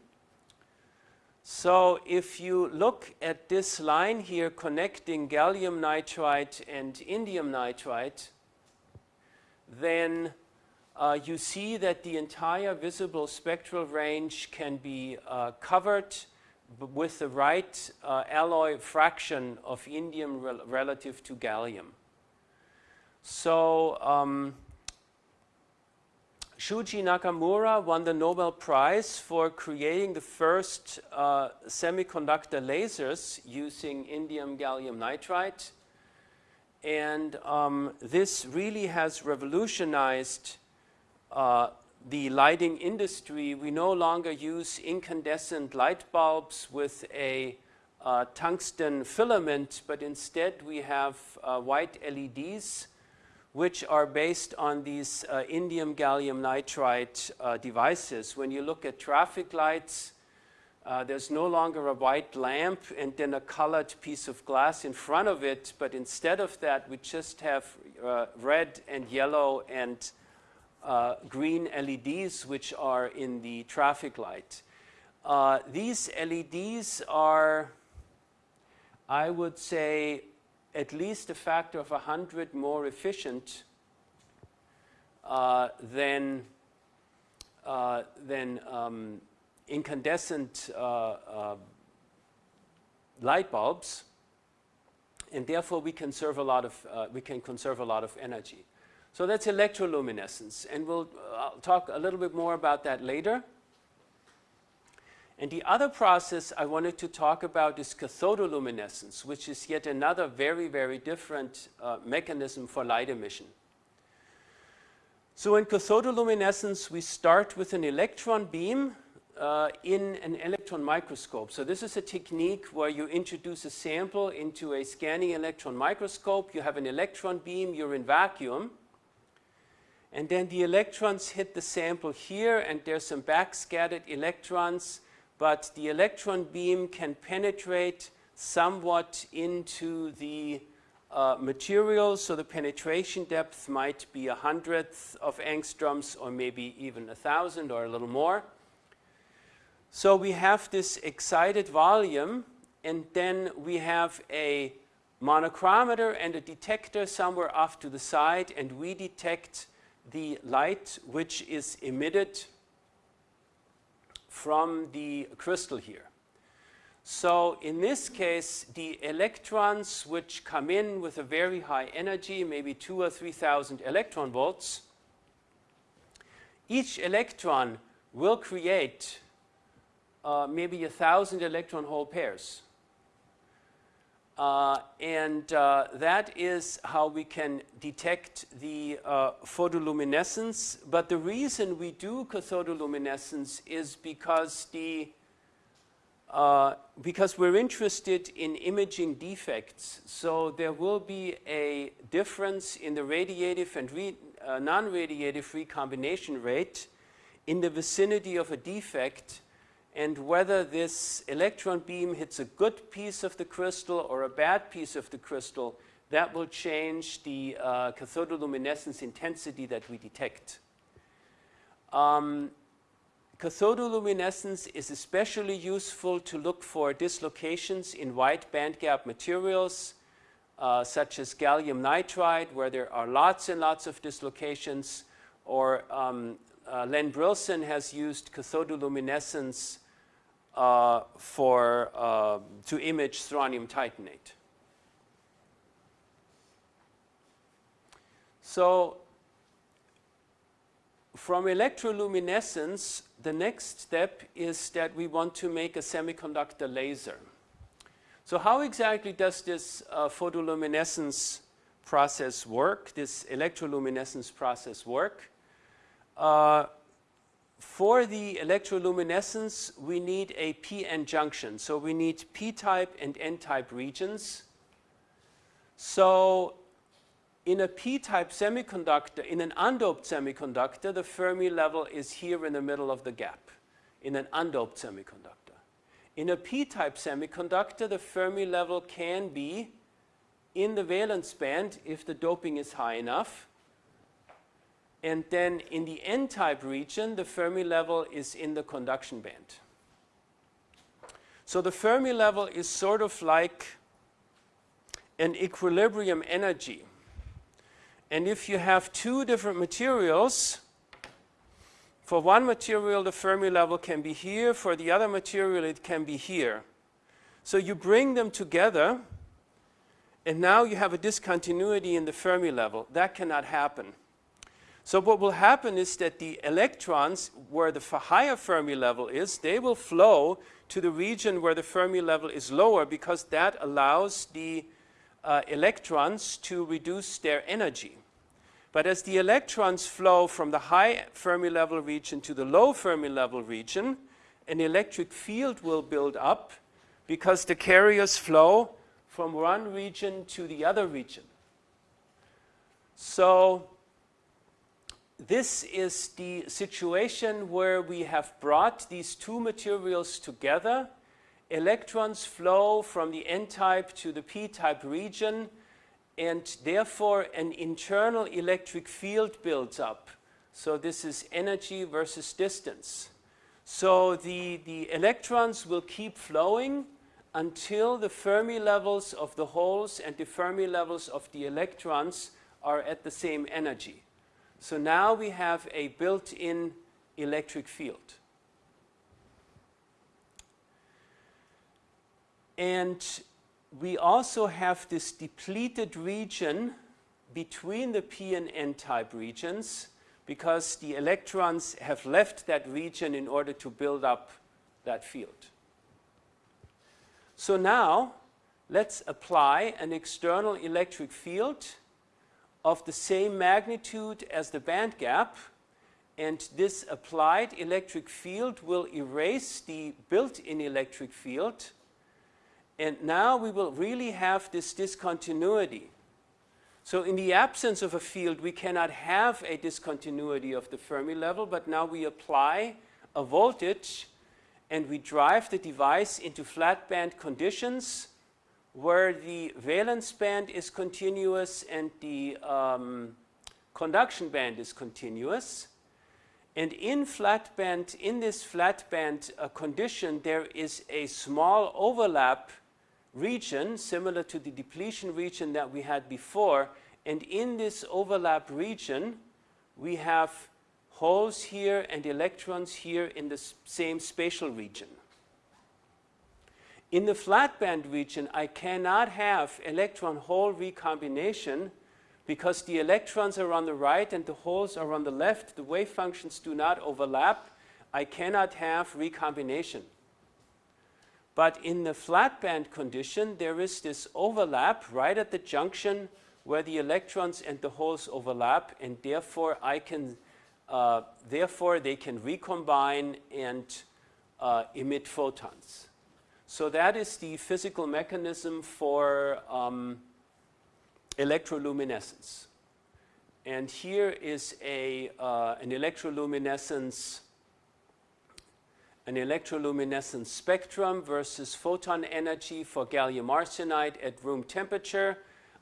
So if you look at this line here connecting gallium nitride and indium nitride, then uh, you see that the entire visible spectral range can be uh, covered with the right uh, alloy fraction of indium rel relative to gallium. So um, Shuji Nakamura won the Nobel Prize for creating the first uh, semiconductor lasers using indium gallium nitride. And um, this really has revolutionized uh, the lighting industry. We no longer use incandescent light bulbs with a uh, tungsten filament, but instead we have uh, white LEDs which are based on these uh, indium gallium nitride uh, devices. When you look at traffic lights, uh, there's no longer a white lamp and then a colored piece of glass in front of it, but instead of that, we just have uh, red and yellow and uh, green LEDs, which are in the traffic light. Uh, these LEDs are, I would say, at least a factor of 100 more efficient uh, than, uh, than um, incandescent uh, uh, light bulbs and therefore we can serve a lot of uh, we can conserve a lot of energy. So that's electroluminescence and we'll I'll talk a little bit more about that later. And the other process I wanted to talk about is cathodoluminescence, which is yet another very, very different uh, mechanism for light emission. So in cathodoluminescence, we start with an electron beam uh, in an electron microscope. So this is a technique where you introduce a sample into a scanning electron microscope. You have an electron beam, you're in vacuum. And then the electrons hit the sample here and there's some backscattered electrons, but the electron beam can penetrate somewhat into the uh, material, so the penetration depth might be a hundredth of angstroms or maybe even a thousand or a little more. So we have this excited volume and then we have a monochromator and a detector somewhere off to the side and we detect the light which is emitted from the crystal here. So in this case, the electrons which come in with a very high energy, maybe two or 3,000 electron volts, each electron will create uh, maybe a thousand electron hole pairs. Uh, and uh, that is how we can detect the uh, photoluminescence. But the reason we do cathodoluminescence is because the uh, because we're interested in imaging defects. So there will be a difference in the radiative and re uh, non-radiative recombination rate in the vicinity of a defect and whether this electron beam hits a good piece of the crystal or a bad piece of the crystal, that will change the uh, cathodoluminescence intensity that we detect. Um, cathodoluminescence is especially useful to look for dislocations in wide bandgap materials, uh, such as gallium nitride, where there are lots and lots of dislocations, or um, uh, Len Brillson has used cathodoluminescence uh, for, uh, to image strontium titanate. So from electroluminescence, the next step is that we want to make a semiconductor laser. So how exactly does this uh, photoluminescence process work, this electroluminescence process work? For the electroluminescence, we need a p-n junction. So we need p-type and n-type regions. So in a p-type semiconductor, in an undoped semiconductor, the Fermi level is here in the middle of the gap, in an undoped semiconductor. In a p-type semiconductor, the Fermi level can be in the valence band if the doping is high enough. And then in the n-type region, the Fermi level is in the conduction band. So the Fermi level is sort of like an equilibrium energy. And if you have two different materials, for one material the Fermi level can be here, for the other material it can be here. So you bring them together and now you have a discontinuity in the Fermi level. That cannot happen. So what will happen is that the electrons, where the higher Fermi level is, they will flow to the region where the Fermi level is lower because that allows the uh, electrons to reduce their energy. But as the electrons flow from the high Fermi level region to the low Fermi level region, an electric field will build up because the carriers flow from one region to the other region. So this is the situation where we have brought these two materials together. Electrons flow from the n-type to the p-type region and therefore an internal electric field builds up. So this is energy versus distance. So the, the electrons will keep flowing until the Fermi levels of the holes and the Fermi levels of the electrons are at the same energy. So now we have a built-in electric field. And we also have this depleted region between the p and n-type regions because the electrons have left that region in order to build up that field. So now let's apply an external electric field of the same magnitude as the band gap and this applied electric field will erase the built-in electric field and now we will really have this discontinuity. So in the absence of a field we cannot have a discontinuity of the Fermi level but now we apply a voltage and we drive the device into flat band conditions where the valence band is continuous and the um, conduction band is continuous. And in flat band, in this flat band uh, condition, there is a small overlap region similar to the depletion region that we had before. And in this overlap region, we have holes here and electrons here in the same spatial region. In the flat band region, I cannot have electron-hole recombination because the electrons are on the right and the holes are on the left. The wave functions do not overlap. I cannot have recombination. But in the flat band condition, there is this overlap right at the junction where the electrons and the holes overlap, and therefore I can, uh, therefore they can recombine and uh, emit photons. So that is the physical mechanism for um, electroluminescence. And here is a, uh, an electroluminescence an electroluminescence spectrum versus photon energy for gallium arsenide at room temperature.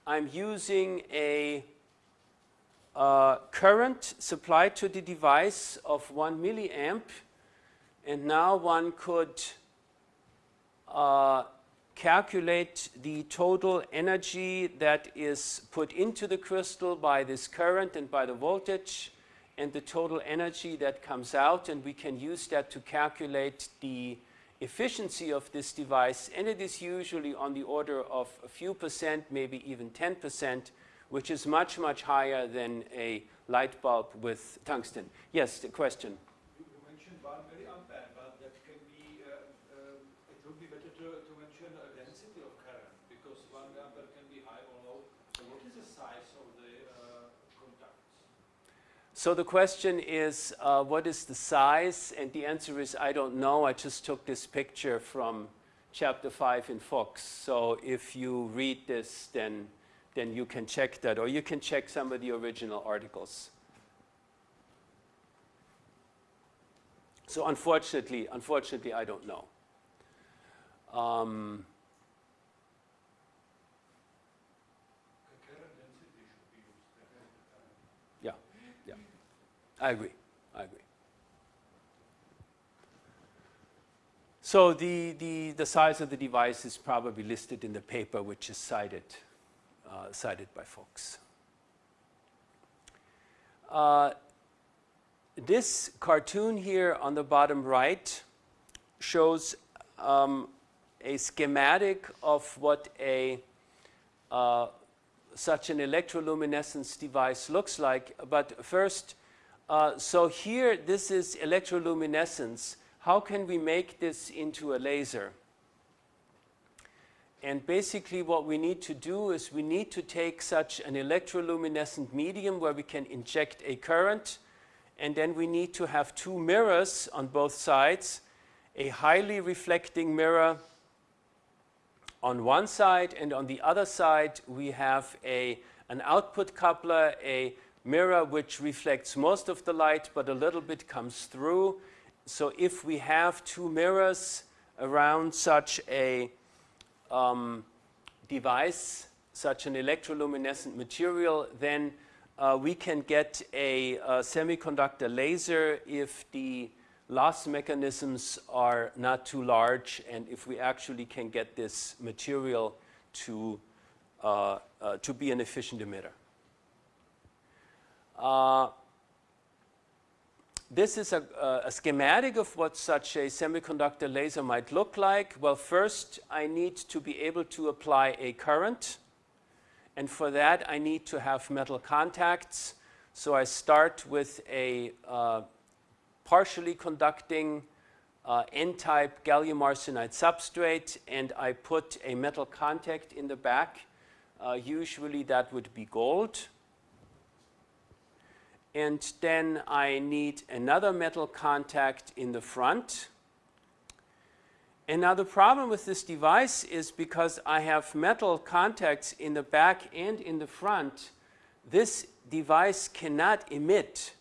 I'm using a uh, current supplied to the device of 1 milliamp and now one could uh, calculate the total energy that is put into the crystal by this current and by the voltage and the total energy that comes out and we can use that to calculate the efficiency of this device and it is usually on the order of a few percent, maybe even 10 percent, which is much, much higher than a light bulb with tungsten. Yes, the question. So the question is, uh, what is the size? And the answer is, I don't know. I just took this picture from chapter 5 in Fox. So if you read this, then, then you can check that, or you can check some of the original articles. So unfortunately, unfortunately, I don't know. Um, I agree. I agree. So the, the, the size of the device is probably listed in the paper which is cited, uh, cited by Fox. Uh, this cartoon here on the bottom right shows um, a schematic of what a uh, such an electroluminescence device looks like. But first, uh, so here, this is electroluminescence. How can we make this into a laser? And basically what we need to do is we need to take such an electroluminescent medium where we can inject a current and then we need to have two mirrors on both sides, a highly reflecting mirror on one side and on the other side we have a, an output coupler, a mirror which reflects most of the light but a little bit comes through. So if we have two mirrors around such a um, device, such an electroluminescent material, then uh, we can get a, a, semiconductor laser if the loss mechanisms are not too large and if we actually can get this material to, uh, uh, to be an efficient emitter. Uh, this is a, a, schematic of what such a semiconductor laser might look like. Well, first I need to be able to apply a current. And for that I need to have metal contacts. So I start with a uh, partially conducting uh, N-type gallium arsenide substrate and I put a metal contact in the back. Uh, usually that would be gold. And then I need another metal contact in the front. And now the problem with this device is because I have metal contacts in the back and in the front, this device cannot emit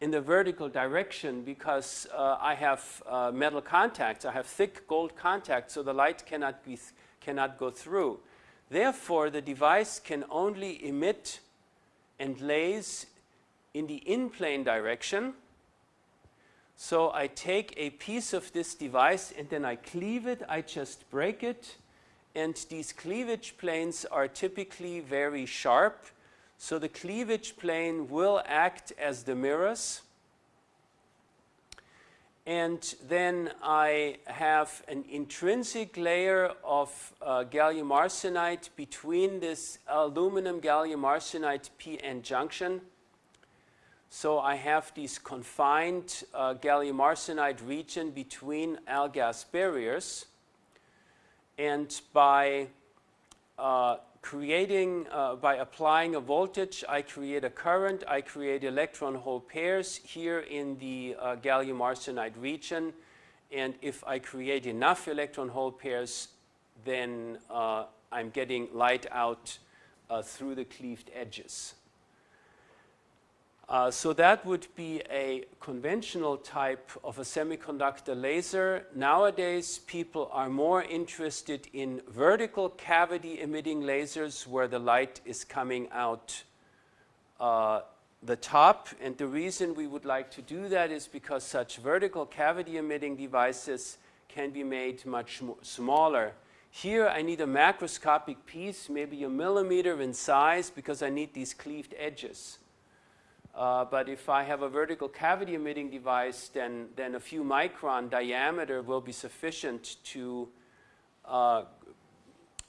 in the vertical direction because uh, I have uh, metal contacts. I have thick gold contacts, so the light cannot, be cannot go through. Therefore, the device can only emit and lase in the in-plane direction. So I take a piece of this device and then I cleave it, I just break it, and these cleavage planes are typically very sharp so the cleavage plane will act as the mirrors. And then I have an intrinsic layer of uh, gallium arsenide between this aluminum gallium arsenide p-n junction. So I have this confined uh, gallium arsenide region between AlGaAs barriers. And by uh, creating, uh, by applying a voltage, I create a current, I create electron hole pairs here in the uh, gallium arsenide region. And if I create enough electron hole pairs, then uh, I'm getting light out uh, through the cleaved edges. Uh, so that would be a conventional type of a semiconductor laser. Nowadays, people are more interested in vertical cavity emitting lasers where the light is coming out uh, the top. And the reason we would like to do that is because such vertical cavity emitting devices can be made much smaller. Here I need a macroscopic piece, maybe a millimeter in size because I need these cleaved edges. Uh, but if I have a vertical cavity emitting device, then, then a few micron diameter will be sufficient to, uh,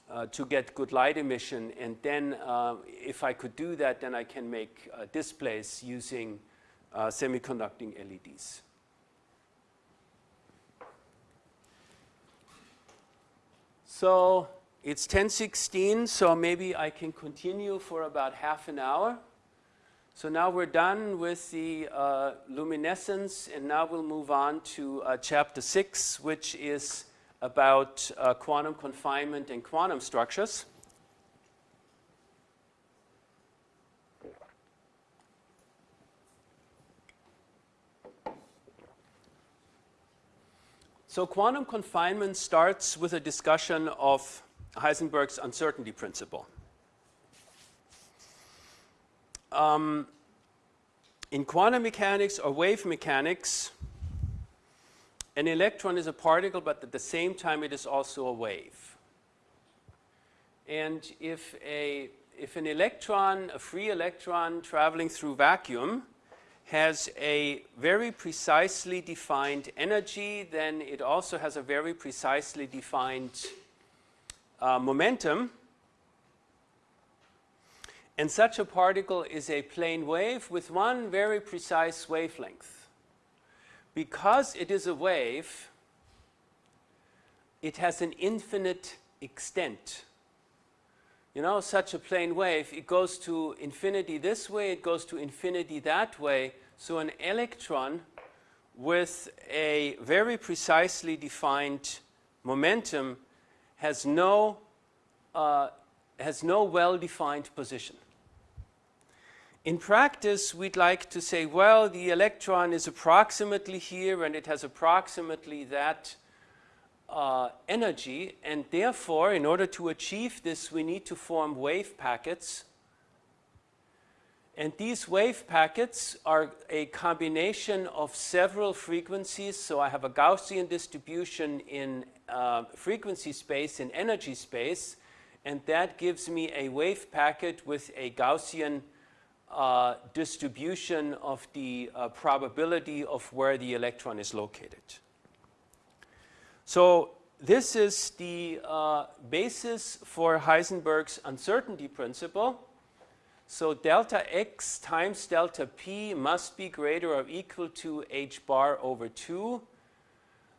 uh, to get good light emission. And then uh, if I could do that, then I can make uh, displays using semiconducting LEDs. So it's 1016, so maybe I can continue for about half an hour. So now we're done with the uh, luminescence and now we'll move on to uh, chapter 6 which is about uh, quantum confinement and quantum structures. So quantum confinement starts with a discussion of Heisenberg's uncertainty principle. Um, in quantum mechanics or wave mechanics, an electron is a particle, but at the same time it is also a wave. And if, a, if an electron, a free electron traveling through vacuum, has a very precisely defined energy, then it also has a very precisely defined uh, momentum. And such a particle is a plane wave with one very precise wavelength. Because it is a wave, it has an infinite extent. You know, such a plane wave, it goes to infinity this way, it goes to infinity that way. So an electron with a very precisely defined momentum has no, uh, has no well-defined position. In practice, we'd like to say, well, the electron is approximately here and it has approximately that uh, energy and therefore, in order to achieve this, we need to form wave packets. And these wave packets are a combination of several frequencies. So I have a Gaussian distribution in uh, frequency space, in energy space, and that gives me a wave packet with a Gaussian uh, distribution of the uh, probability of where the electron is located. So this is the uh, basis for Heisenberg's uncertainty principle. So delta x times delta p must be greater or equal to h bar over 2.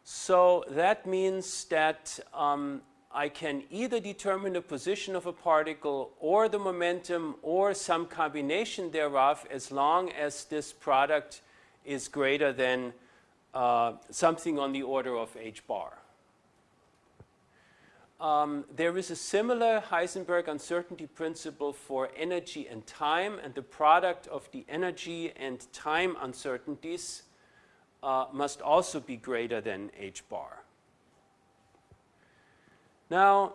So that means that um, I can either determine the position of a particle or the momentum or some combination thereof as long as this product is greater than uh, something on the order of h bar. Um, there is a similar Heisenberg uncertainty principle for energy and time, and the product of the energy and time uncertainties uh, must also be greater than h bar. Now,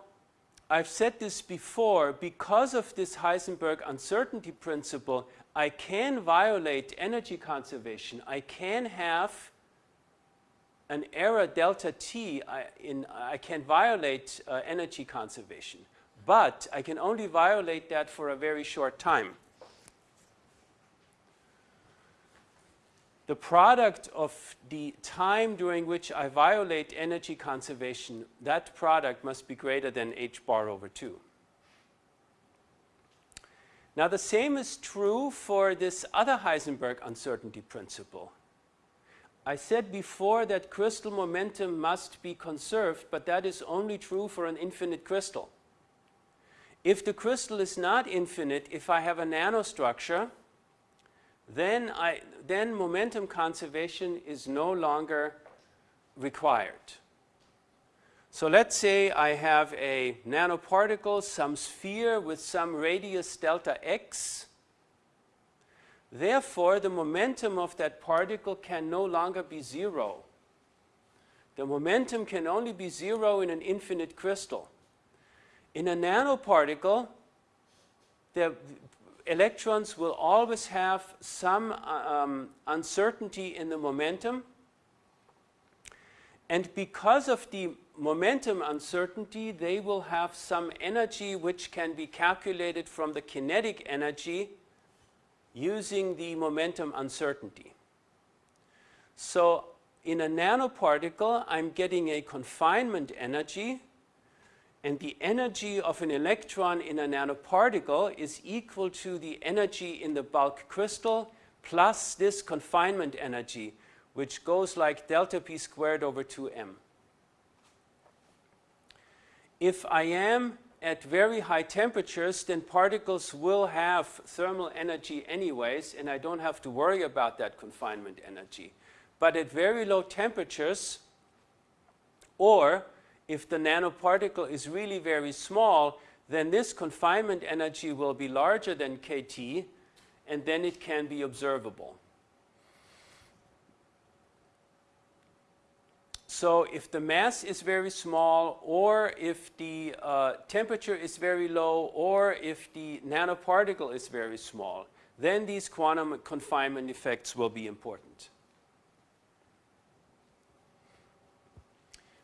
I've said this before, because of this Heisenberg uncertainty principle, I can violate energy conservation. I can have an error delta t, I, in, I can violate uh, energy conservation. But I can only violate that for a very short time. The product of the time during which I violate energy conservation, that product must be greater than h bar over 2. Now the same is true for this other Heisenberg uncertainty principle. I said before that crystal momentum must be conserved, but that is only true for an infinite crystal. If the crystal is not infinite, if I have a nanostructure, then, I, then momentum conservation is no longer required. So let's say I have a nanoparticle, some sphere with some radius delta x. Therefore, the momentum of that particle can no longer be zero. The momentum can only be zero in an infinite crystal. In a nanoparticle, the electrons will always have some um, uncertainty in the momentum. And because of the momentum uncertainty, they will have some energy which can be calculated from the kinetic energy using the momentum uncertainty. So in a nanoparticle, I'm getting a confinement energy and the energy of an electron in a nanoparticle is equal to the energy in the bulk crystal plus this confinement energy, which goes like delta p squared over 2m. If I am at very high temperatures, then particles will have thermal energy anyways, and I don't have to worry about that confinement energy. But at very low temperatures, or if the nanoparticle is really very small, then this confinement energy will be larger than kT, and then it can be observable. So if the mass is very small, or if the uh, temperature is very low, or if the nanoparticle is very small, then these quantum confinement effects will be important.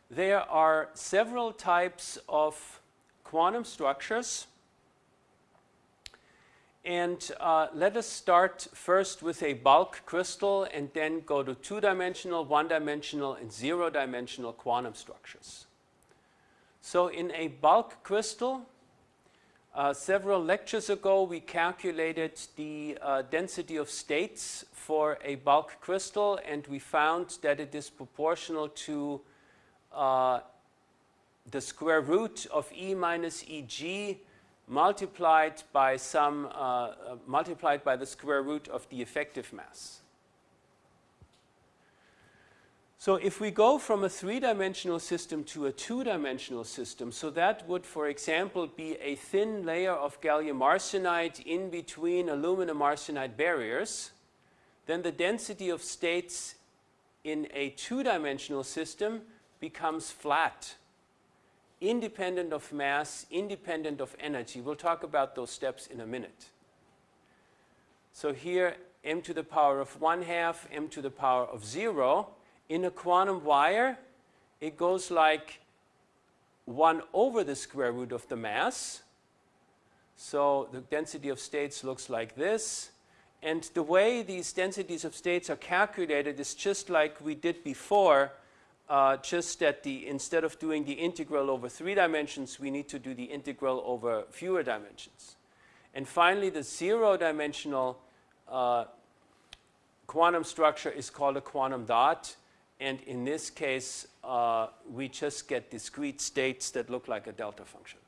There are several types of quantum structures. And uh, let us start first with a bulk crystal and then go to two-dimensional, one-dimensional, and zero-dimensional quantum structures. So in a bulk crystal, uh, several lectures ago we calculated the uh, density of states for a bulk crystal and we found that it is proportional to uh, the square root of E minus EG multiplied by some, uh, uh, multiplied by the square root of the effective mass. So if we go from a three-dimensional system to a two-dimensional system, so that would, for example, be a thin layer of gallium arsenide in between aluminum arsenide barriers, then the density of states in a two-dimensional system becomes flat, independent of mass, independent of energy. We'll talk about those steps in a minute. So here, m to the power of 1 half, m to the power of 0. In a quantum wire, it goes like 1 over the square root of the mass. So the density of states looks like this. And the way these densities of states are calculated is just like we did before uh, just that the, instead of doing the integral over three dimensions, we need to do the integral over fewer dimensions. And finally, the zero-dimensional uh, quantum structure is called a quantum dot. and in this case, uh, we just get discrete states that look like a delta function.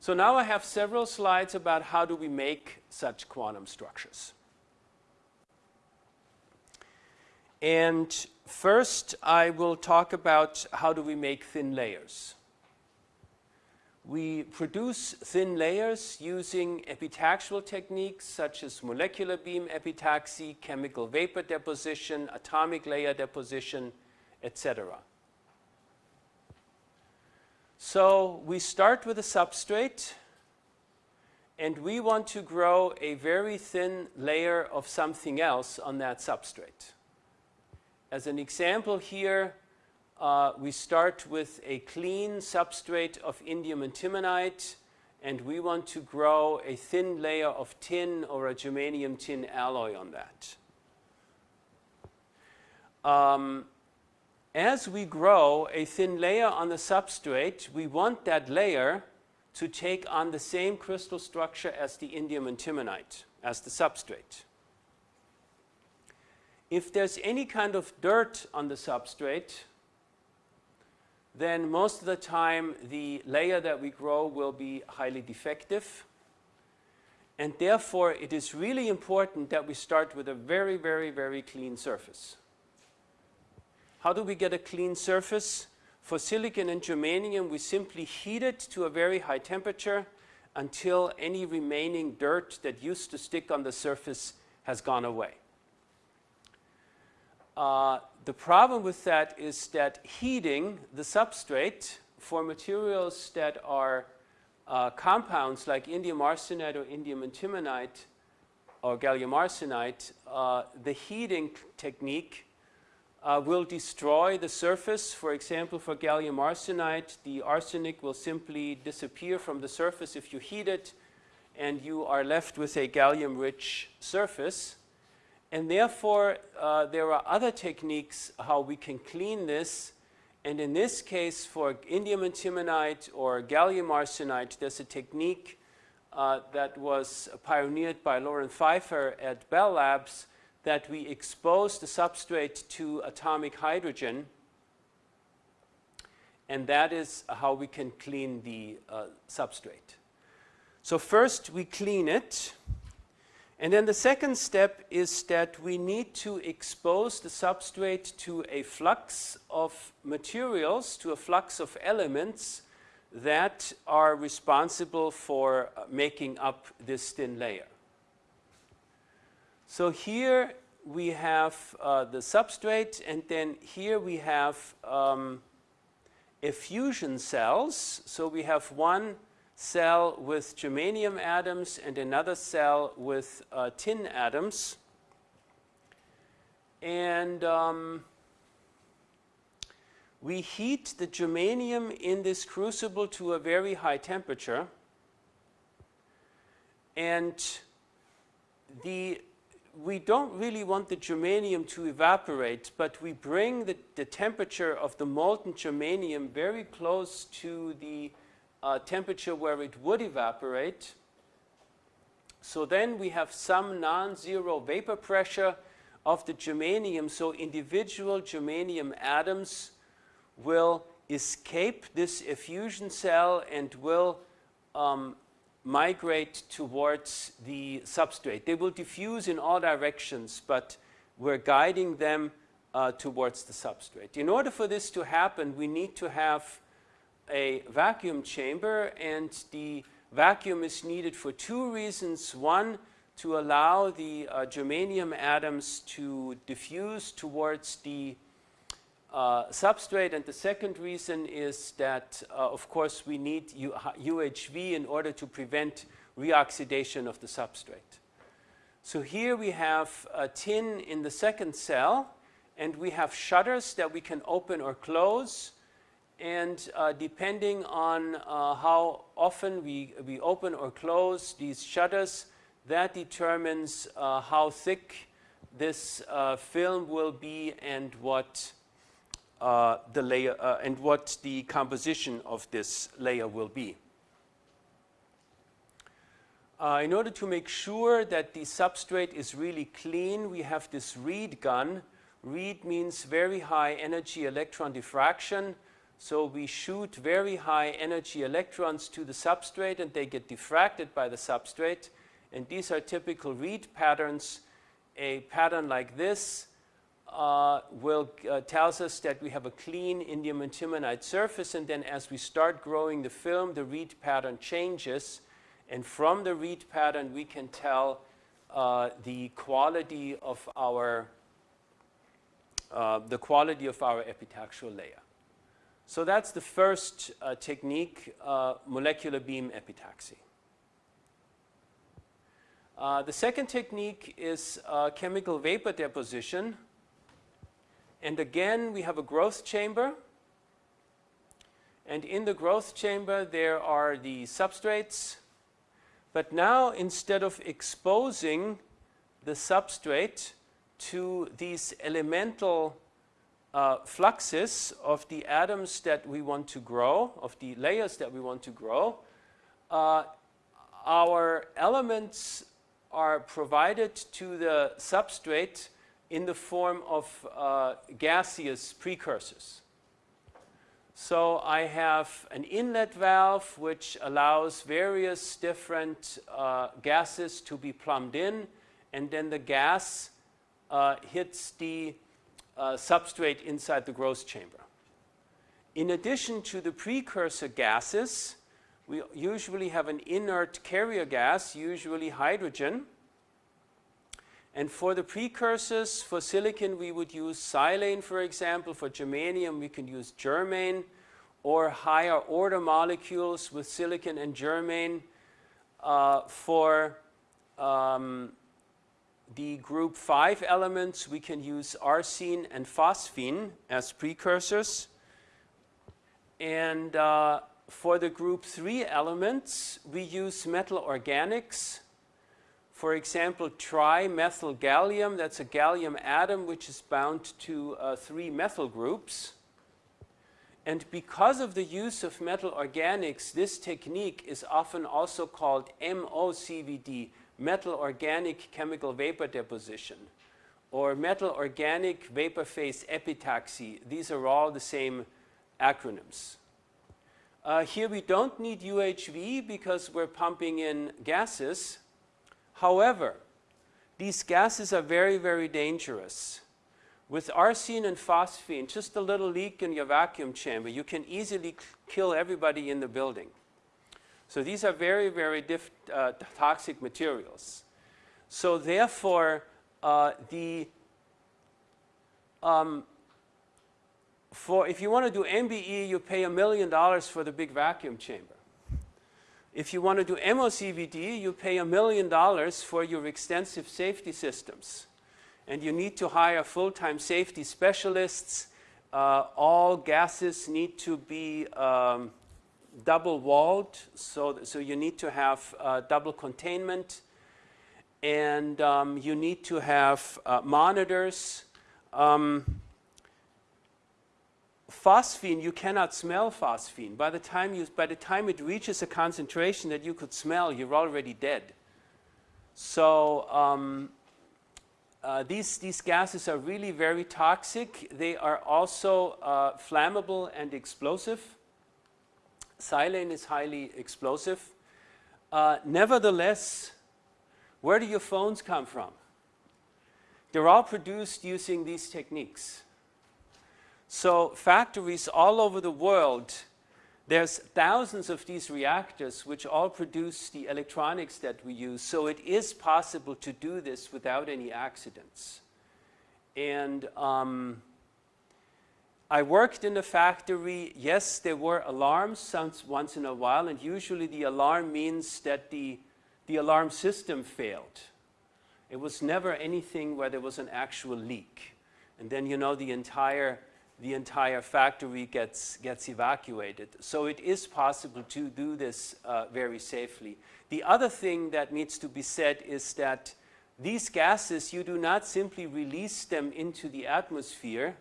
So now I have several slides about how do we make such quantum structures. And first, I will talk about how do we make thin layers. We produce thin layers using epitaxial techniques such as molecular beam epitaxy, chemical vapor deposition, atomic layer deposition, etc. So we start with a substrate and we want to grow a very thin layer of something else on that substrate. As an example here, uh, we start with a clean substrate of indium antimonide and we want to grow a thin layer of tin or a germanium tin alloy on that. Um, as we grow a thin layer on the substrate, we want that layer to take on the same crystal structure as the indium antimonide, as the substrate. If there's any kind of dirt on the substrate, then most of the time the layer that we grow will be highly defective. And therefore, it is really important that we start with a very, very, very clean surface. How do we get a clean surface? For silicon and germanium, we simply heat it to a very high temperature until any remaining dirt that used to stick on the surface has gone away. Uh, the problem with that is that heating the substrate for materials that are uh, compounds like indium arsenide or indium antimonide or gallium arsenide, uh, the heating technique uh, will destroy the surface. For example, for gallium arsenide, the arsenic will simply disappear from the surface if you heat it, and you are left with a gallium-rich surface. And therefore, uh, there are other techniques how we can clean this. And in this case, for indium antimonide or gallium arsenide, there's a technique uh, that was pioneered by Loren Pfeiffer at Bell Labs that we expose the substrate to atomic hydrogen. And that is how we can clean the uh, substrate. So first we clean it. And then the second step is that we need to expose the substrate to a flux of materials, to a flux of elements that are responsible for uh, making up this thin layer. So here we have uh, the substrate and then here we have um, effusion cells. So we have one cell with germanium atoms and another cell with uh, tin atoms. And um, we heat the germanium in this crucible to a very high temperature. And the, we don't really want the germanium to evaporate, but we bring the, the temperature of the molten germanium very close to the uh, temperature where it would evaporate. So then we have some non-zero vapor pressure of the germanium. So individual germanium atoms will escape this effusion cell and will um, migrate towards the substrate. They will diffuse in all directions, but we're guiding them uh, towards the substrate. In order for this to happen, we need to have a vacuum chamber and the vacuum is needed for two reasons. One, to allow the uh, germanium atoms to diffuse towards the uh, substrate and the second reason is that uh, of course we need UHV in order to prevent reoxidation of the substrate. So here we have a tin in the second cell and we have shutters that we can open or close and uh, depending on uh, how often we, we open or close these shutters, that determines uh, how thick this uh, film will be and what uh, the layer uh, and what the composition of this layer will be. In order to make sure that the substrate is really clean, we have this RHEED gun. RHEED means very high energy electron diffraction. So we shoot very high energy electrons to the substrate and they get diffracted by the substrate. And these are typical RHEED patterns. A pattern like this uh, will uh, tells us that we have a clean indium antimonide surface and then as we start growing the film the RHEED pattern changes and from the RHEED pattern we can tell uh, the quality of our uh, the quality of our epitaxial layer. So that's the first uh, technique, uh, molecular beam epitaxy. the second technique is chemical vapor deposition and again, we have a growth chamber. And in the growth chamber, there are the substrates. But now, instead of exposing the substrate to these elemental uh, fluxes of the atoms that we want to grow, of the layers that we want to grow, uh, our elements are provided to the substrate in the form of uh, gaseous precursors. So I have an inlet valve which allows various different uh, gases to be plumbed in and then the gas uh, hits the uh, substrate inside the growth chamber. In addition to the precursor gases, we usually have an inert carrier gas, usually hydrogen, and for the precursors, for silicon, we would use silane, for example. For germanium, we can use germane or higher order molecules with silicon and germane. Uh, for um, the group 5 elements, we can use arsine and phosphine as precursors. And uh, for the group 3 elements, we use metal organics for example, trimethyl gallium, that's a gallium atom which is bound to uh, three methyl groups. And because of the use of metal organics, this technique is often also called MOCVD, metal organic chemical vapor deposition, or metal organic vapor phase epitaxy. These are all the same acronyms. Uh, here we don't need UHV because we're pumping in gases. However, these gases are very, very dangerous. With arsine and phosphine, just a little leak in your vacuum chamber, you can easily kill everybody in the building. So these are very, very uh, toxic materials. So therefore, uh, the um, for if you want to do MBE, you pay a million dollars for the big vacuum chamber. If you want to do MOCVD, you pay a million dollars for your extensive safety systems. And you need to hire full-time safety specialists. Uh, all gases need to be um, double-walled, so, so you need to have uh, double containment. And um, you need to have uh, monitors. Um, phosphine, you cannot smell phosphine. By the, time you, by the time it reaches a concentration that you could smell, you're already dead. So um, uh, these, these gases are really very toxic. They are also uh, flammable and explosive. Silane is highly explosive. Uh, nevertheless, where do your phones come from? They're all produced using these techniques. So factories all over the world, there's thousands of these reactors which all produce the electronics that we use. So it is possible to do this without any accidents. And um, I worked in a factory. Yes, there were alarms once in a while, and usually the alarm means that the, the alarm system failed. It was never anything where there was an actual leak. And then, you know, the entire the entire factory gets, gets evacuated. So it is possible to do this uh, very safely. The other thing that needs to be said is that these gases, you do not simply release them into the atmosphere,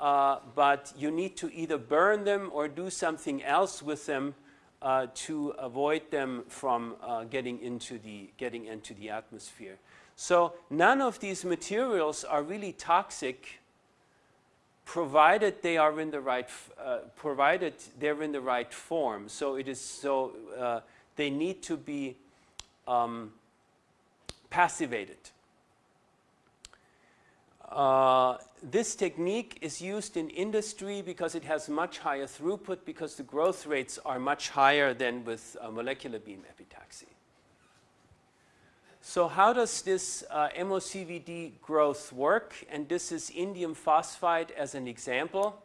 uh, but you need to either burn them or do something else with them uh, to avoid them from uh, getting, into the, getting into the atmosphere. So none of these materials are really toxic provided they are in the right, uh, provided they're in the right form. So it is so, uh, they need to be um, passivated. Uh, this technique is used in industry because it has much higher throughput because the growth rates are much higher than with uh, molecular beam epitaxy. So how does this uh, MOCVD growth work? And this is indium phosphide as an example.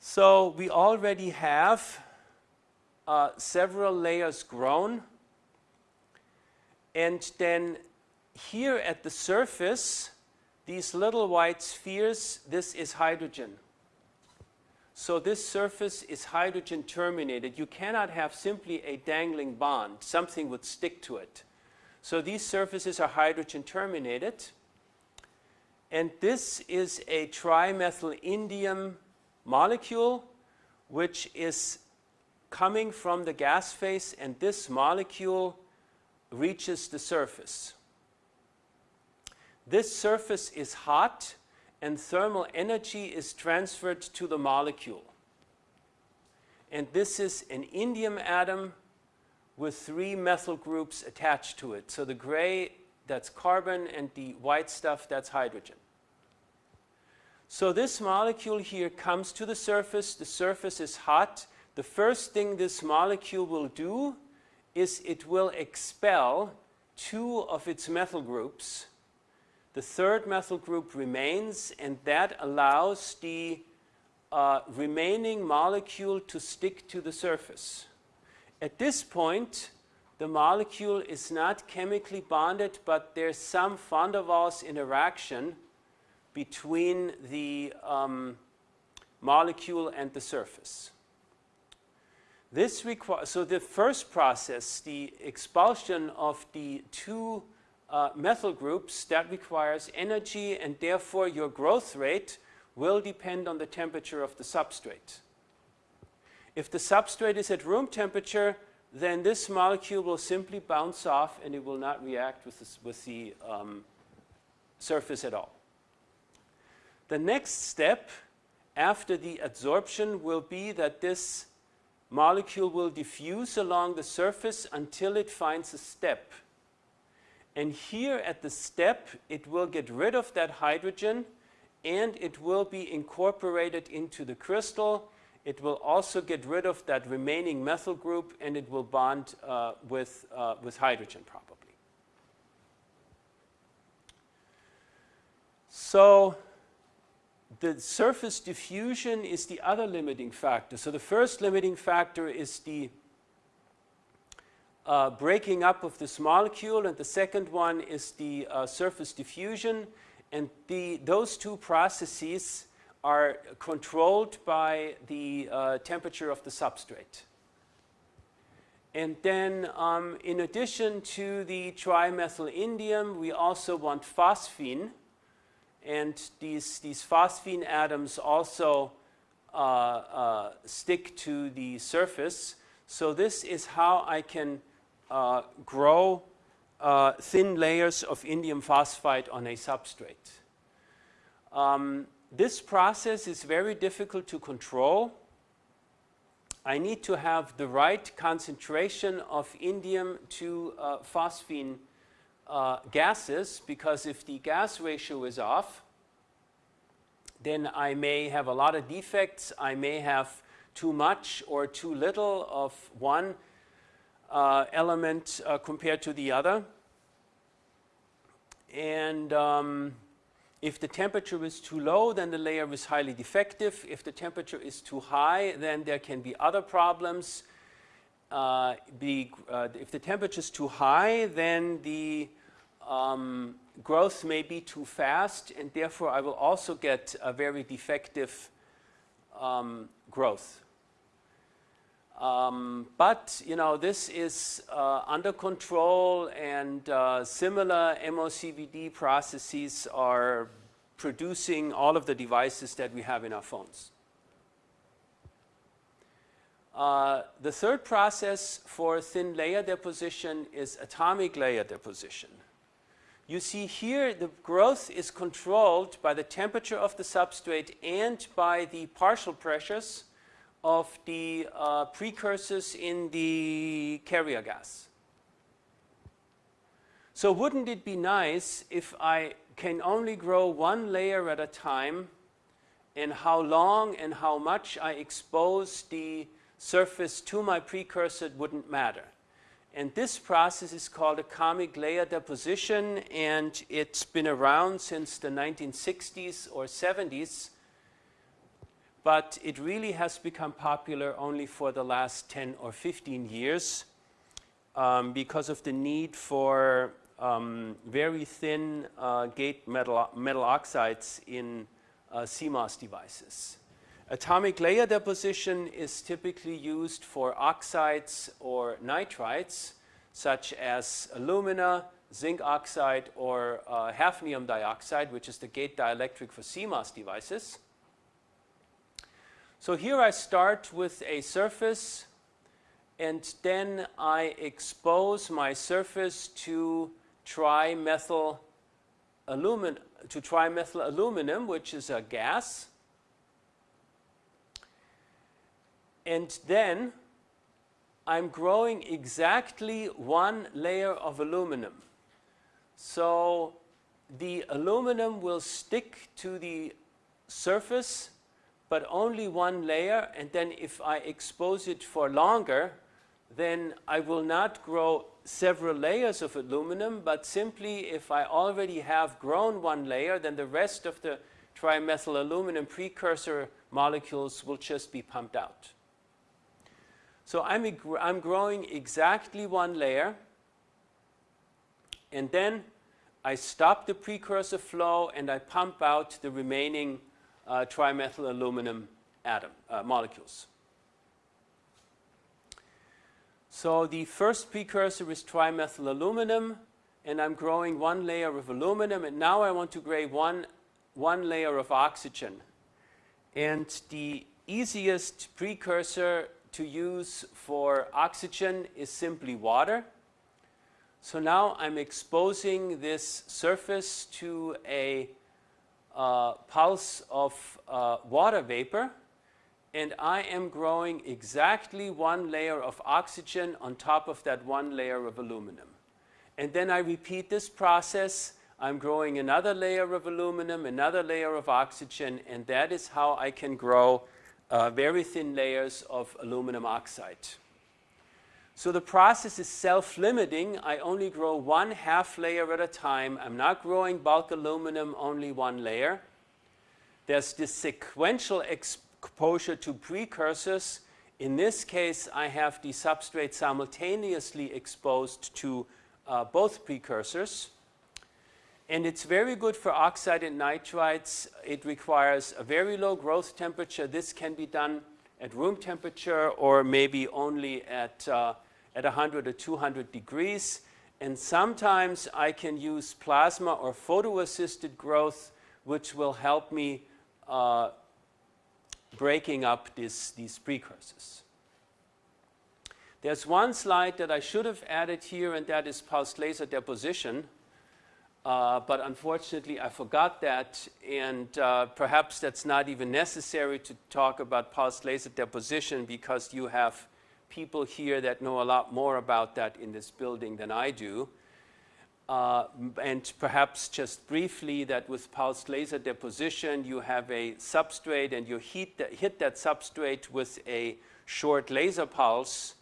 So we already have uh, several layers grown. And then here at the surface, these little white spheres, this is hydrogen. So this surface is hydrogen terminated. You cannot have simply a dangling bond. Something would stick to it. So these surfaces are hydrogen terminated. And this is a trimethyl indium molecule which is coming from the gas phase and this molecule reaches the surface. This surface is hot and thermal energy is transferred to the molecule. And this is an indium atom with three methyl groups attached to it. So the gray, that's carbon, and the white stuff, that's hydrogen. So this molecule here comes to the surface. The surface is hot. The first thing this molecule will do is it will expel two of its methyl groups the third methyl group remains and that allows the uh, remaining molecule to stick to the surface. At this point, the molecule is not chemically bonded, but there's some van der Waals interaction between the um, molecule and the surface. This so the first process, the expulsion of the two uh, methyl groups, that requires energy and therefore your growth rate will depend on the temperature of the substrate. If the substrate is at room temperature, then this molecule will simply bounce off and it will not react with, this, with the um, surface at all. The next step after the adsorption will be that this molecule will diffuse along the surface until it finds a step and here at the step, it will get rid of that hydrogen and it will be incorporated into the crystal. It will also get rid of that remaining methyl group and it will bond uh, with, uh, with hydrogen probably. So the surface diffusion is the other limiting factor. So the first limiting factor is the uh, breaking up of this molecule and the second one is the uh, surface diffusion and the, those two processes are controlled by the uh, temperature of the substrate. And then um, in addition to the trimethyl indium, we also want phosphine. And these, these phosphine atoms also uh, uh, stick to the surface. So this is how I can uh, grow uh, thin layers of indium phosphide on a substrate. Um, this process is very difficult to control. I need to have the right concentration of indium to uh, phosphine uh, gases because if the gas ratio is off, then I may have a lot of defects. I may have too much or too little of one uh, element uh, compared to the other. And um, if the temperature is too low, then the layer is highly defective. If the temperature is too high, then there can be other problems. Uh, the, uh, if the temperature is too high, then the um, growth may be too fast, and therefore I will also get a very defective um, growth. Um, but you know this is uh, under control and uh, similar MOCVD processes are producing all of the devices that we have in our phones. Uh, the third process for thin layer deposition is atomic layer deposition. You see here the growth is controlled by the temperature of the substrate and by the partial pressures of the uh, precursors in the carrier gas. So wouldn't it be nice if I can only grow one layer at a time and how long and how much I expose the surface to my precursor wouldn't matter. And this process is called atomic layer deposition and it's been around since the 1960s or 70s but it really has become popular only for the last 10 or 15 years um, because of the need for um, very thin uh, gate metal, metal oxides in uh, CMOS devices. Atomic layer deposition is typically used for oxides or nitrides such as alumina, zinc oxide, or uh, hafnium dioxide, which is the gate dielectric for CMOS devices. So here I start with a surface, and then I expose my surface to trimethyl aluminum, to trimethyl aluminum, which is a gas. and then I'm growing exactly one layer of aluminum. So the aluminum will stick to the surface but only one layer and then if I expose it for longer then I will not grow several layers of aluminum but simply if I already have grown one layer then the rest of the trimethyl aluminum precursor molecules will just be pumped out. So I'm, I'm growing exactly one layer and then I stop the precursor flow and I pump out the remaining uh, trimethyl aluminum atom uh, molecules. So the first precursor is trimethyl aluminum and I'm growing one layer of aluminum and now I want to grow one, one layer of oxygen. And the easiest precursor to use for oxygen is simply water. So now I'm exposing this surface to a uh, pulse of uh, water vapor and I am growing exactly one layer of oxygen on top of that one layer of aluminum. And then I repeat this process. I'm growing another layer of aluminum, another layer of oxygen, and that is how I can grow uh, very thin layers of aluminum oxide. So the process is self-limiting. I only grow one half layer at a time. I'm not growing bulk aluminum, only one layer. There's this sequential exposure to precursors. In this case, I have the substrate simultaneously exposed to uh, both precursors. And it's very good for oxide and nitrides. It requires a very low growth temperature. This can be done at room temperature or maybe only at, uh, at 100 or 200 degrees. And sometimes I can use plasma or photo-assisted growth, which will help me uh, breaking up this, these precursors. There's one slide that I should have added here, and that is pulsed laser deposition. Uh, but unfortunately, I forgot that, and uh, perhaps that's not even necessary to talk about pulsed laser deposition because you have people here that know a lot more about that in this building than I do. Uh, and perhaps just briefly that with pulsed laser deposition, you have a substrate and you that, hit that substrate with a short laser pulse,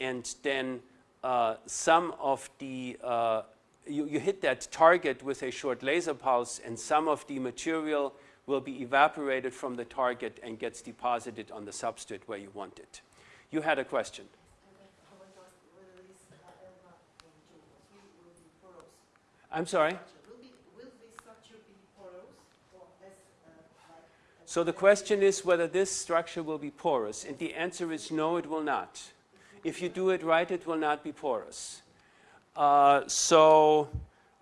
and then uh, some of the uh, you, you hit that target with a short laser pulse and some of the material will be evaporated from the target and gets deposited on the substrate where you want it. You had a question. I'm sorry? So the question is whether this structure will be porous, and the answer is no, it will not. If you do it right, it will not be porous. Uh, so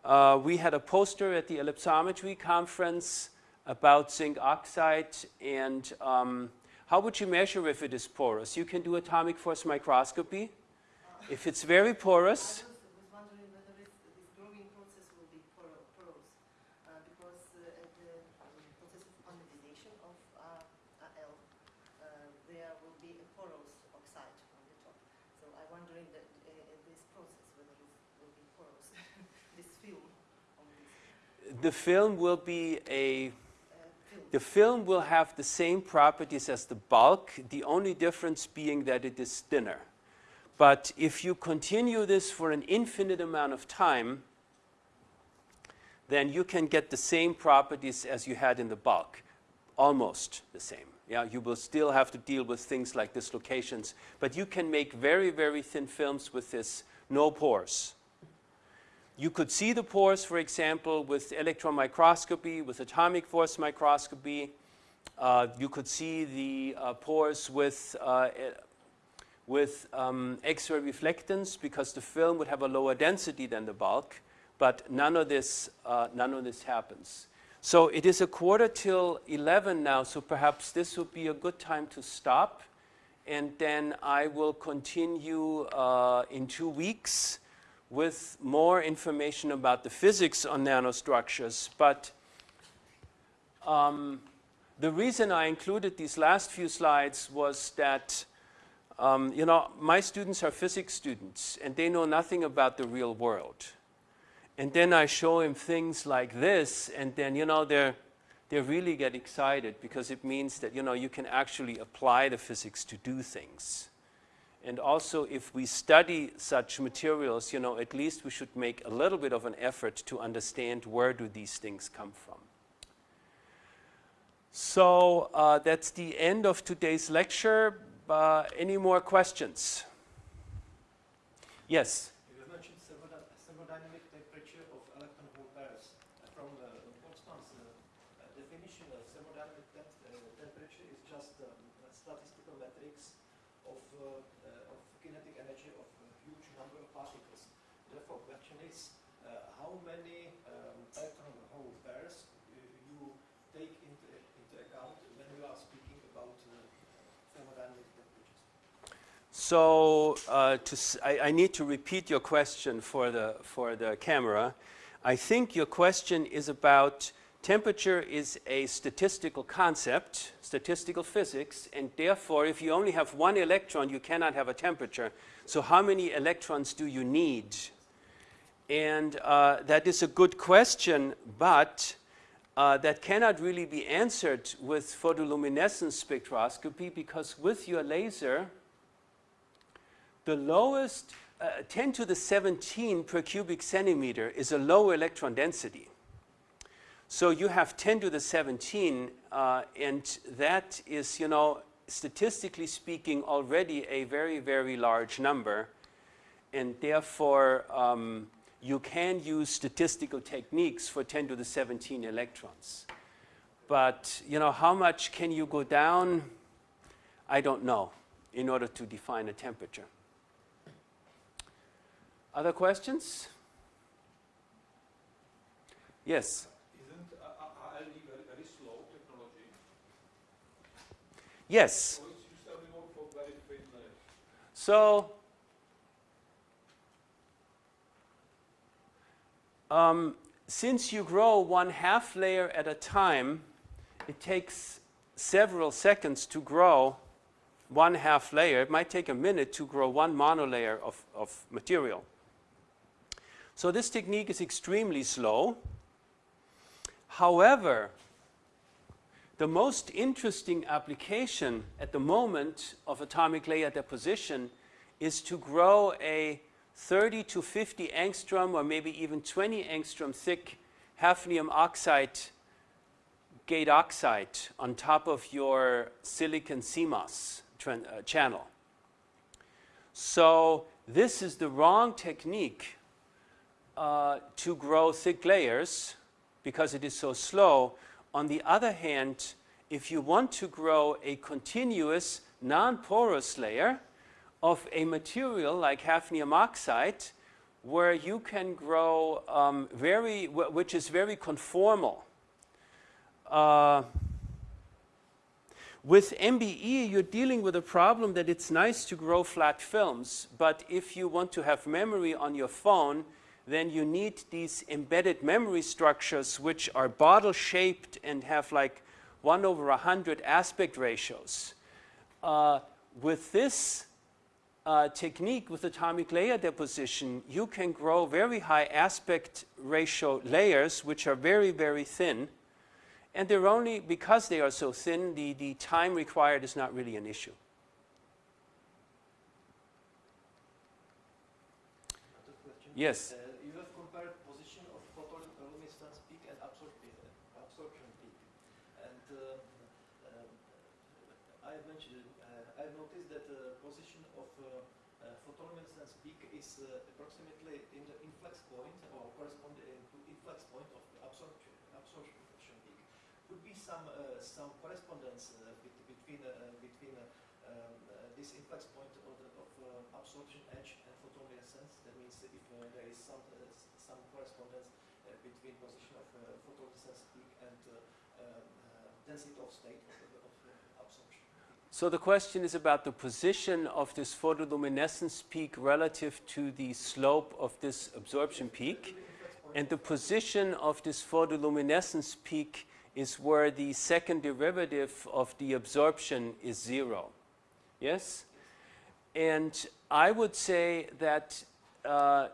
uh, we had a poster at the ellipsometry conference about zinc oxide and um, How would you measure if it is porous? You can do atomic force microscopy. If it's very porous, I was, was wondering whether it, this growing process will be poro- porous, uh, because uh, at the um, process of anodization of uh, Al, uh, there will be a porous oxide on the top. So I'm wondering that uh, at this process whether it will be porous, this film on this the film will be a. The film will have the same properties as the bulk, the only difference being that it is thinner. But if you continue this for an infinite amount of time, then you can get the same properties as you had in the bulk, almost the same. Yeah, you will still have to deal with things like dislocations, but you can make very, very thin films with this, no pores. You could see the pores, for example, with electron microscopy, with atomic force microscopy. Uh, you could see the uh, pores with, uh, with um, X-ray reflectance because the film would have a lower density than the bulk, but none of this, uh, none of this happens. So it is a quarter till 11 now, so perhaps this would be a good time to stop. And then I will continue uh, in two weeks with more information about the physics on nanostructures. But um, the reason I included these last few slides was that, um, you know, my students are physics students and they know nothing about the real world. And then I show them things like this and then, you know, they're, they really get excited because it means that, you know, you can actually apply the physics to do things. And also, if we study such materials, you know, at least we should make a little bit of an effort to understand where do these things come from. So uh, that's the end of today's lecture. Uh, any more questions? Yes? Vyznačit thermoda- thermodynamic temperature of electron hole pairs. Uh, From uh, Boltzmann's uh, uh, definition, uh, thermodynamic tem- uh, temperature is just um, a statistical matrix of, uh, uh, of kinetic energy of a huge number of particles. Therefore, question is uh, how many um, electron hole pairs you, you take into, into account when you are speaking about uh, thermodynamic temperatures. So uh, to I need to repeat your question for the, for the camera. I think your question is about temperature is a statistical concept, statistical physics, and therefore if you only have one electron, you cannot have a temperature. So how many electrons do you need? And uh, that is a good question, but uh, that cannot really be answered with photoluminescence spectroscopy because with your laser, the lowest, uh, 10 to the 17 per cubic centimeter is a low electron density. So you have 10 to the 17, uh, and that is, you know, statistically speaking, already a very, very large number. And therefore, um, you can use statistical techniques for 10 to the 17 electrons. But, you know, how much can you go down? I don't know, in order to define a temperature. Other questions? Yes. Isn't uh, uh, ALD very, very slow technology? Yes. So it's used only more for very thin layers. So, um, since you grow one half layer at a time, it takes several seconds to grow one half layer. It might take a minute to grow one monolayer of, of material. So this technique is extremely slow. However, the most interesting application at the moment of atomic layer deposition is to grow a 30 to 50 angstrom or maybe even 20 angstrom thick hafnium oxide gate oxide on top of your silicon CMOS uh, channel. So this is the wrong technique uh, to grow thick layers because it is so slow. On the other hand, if you want to grow a continuous non-porous layer of a material like hafnium oxide, where you can grow um, very, which is very conformal. Uh, With MBE, you're dealing with a problem that it's nice to grow flat films, but if you want to have memory on your phone, then you need these embedded memory structures which are bottle-shaped and have like 1 over 100 aspect ratios. Uh, with this uh, technique, with atomic layer deposition, you can grow very high aspect ratio layers which are very, very thin, and they're only, because they are so thin, the, the time required is not really an issue. Yes. Uh, you have compared position of photoluminescence peak and absorption, absorption peak. And um, um, I have mentioned, uh, I have noticed that the position of uh, uh, photoluminescence peak is uh, approximately in the influx point or corresponding to influx point of the absorption, absorption peak. Could be some uh, some correspondence uh, between uh, between uh, um, uh, this influx point of, the, of uh, absorption edge and photoluminescence. That means if uh, there is some uh, some correspondence uh, between position of uh, photoluminescence peak and uh, um, uh, density of state of, of absorption. So the question is about the position of this photoluminescence peak relative to the slope of this absorption peak. And the position of this photoluminescence peak is where the second derivative of the absorption is zero. Yes? And I would say that uh,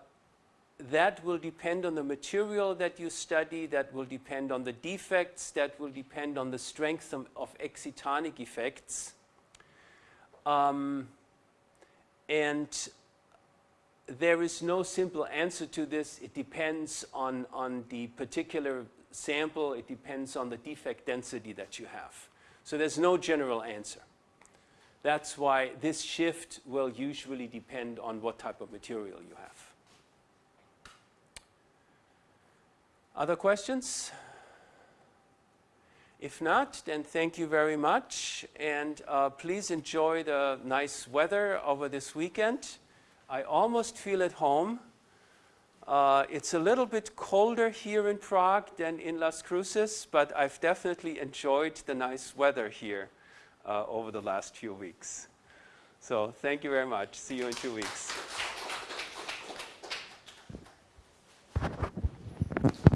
that will depend on the material that you study, that will depend on the defects, that will depend on the strength of, of excitonic effects. Um, and there is no simple answer to this. It depends on, on the particular sample. It depends on the defect density that you have. So there's no general answer. That's why this shift will usually depend on what type of material you have. Other questions? If not, then thank you very much. And uh, please enjoy the nice weather over this weekend. I almost feel at home. Uh, it's a little bit colder here in Prague than in Las Cruces, but I've definitely enjoyed the nice weather here uh, over the last few weeks. So thank you very much. See you in two weeks.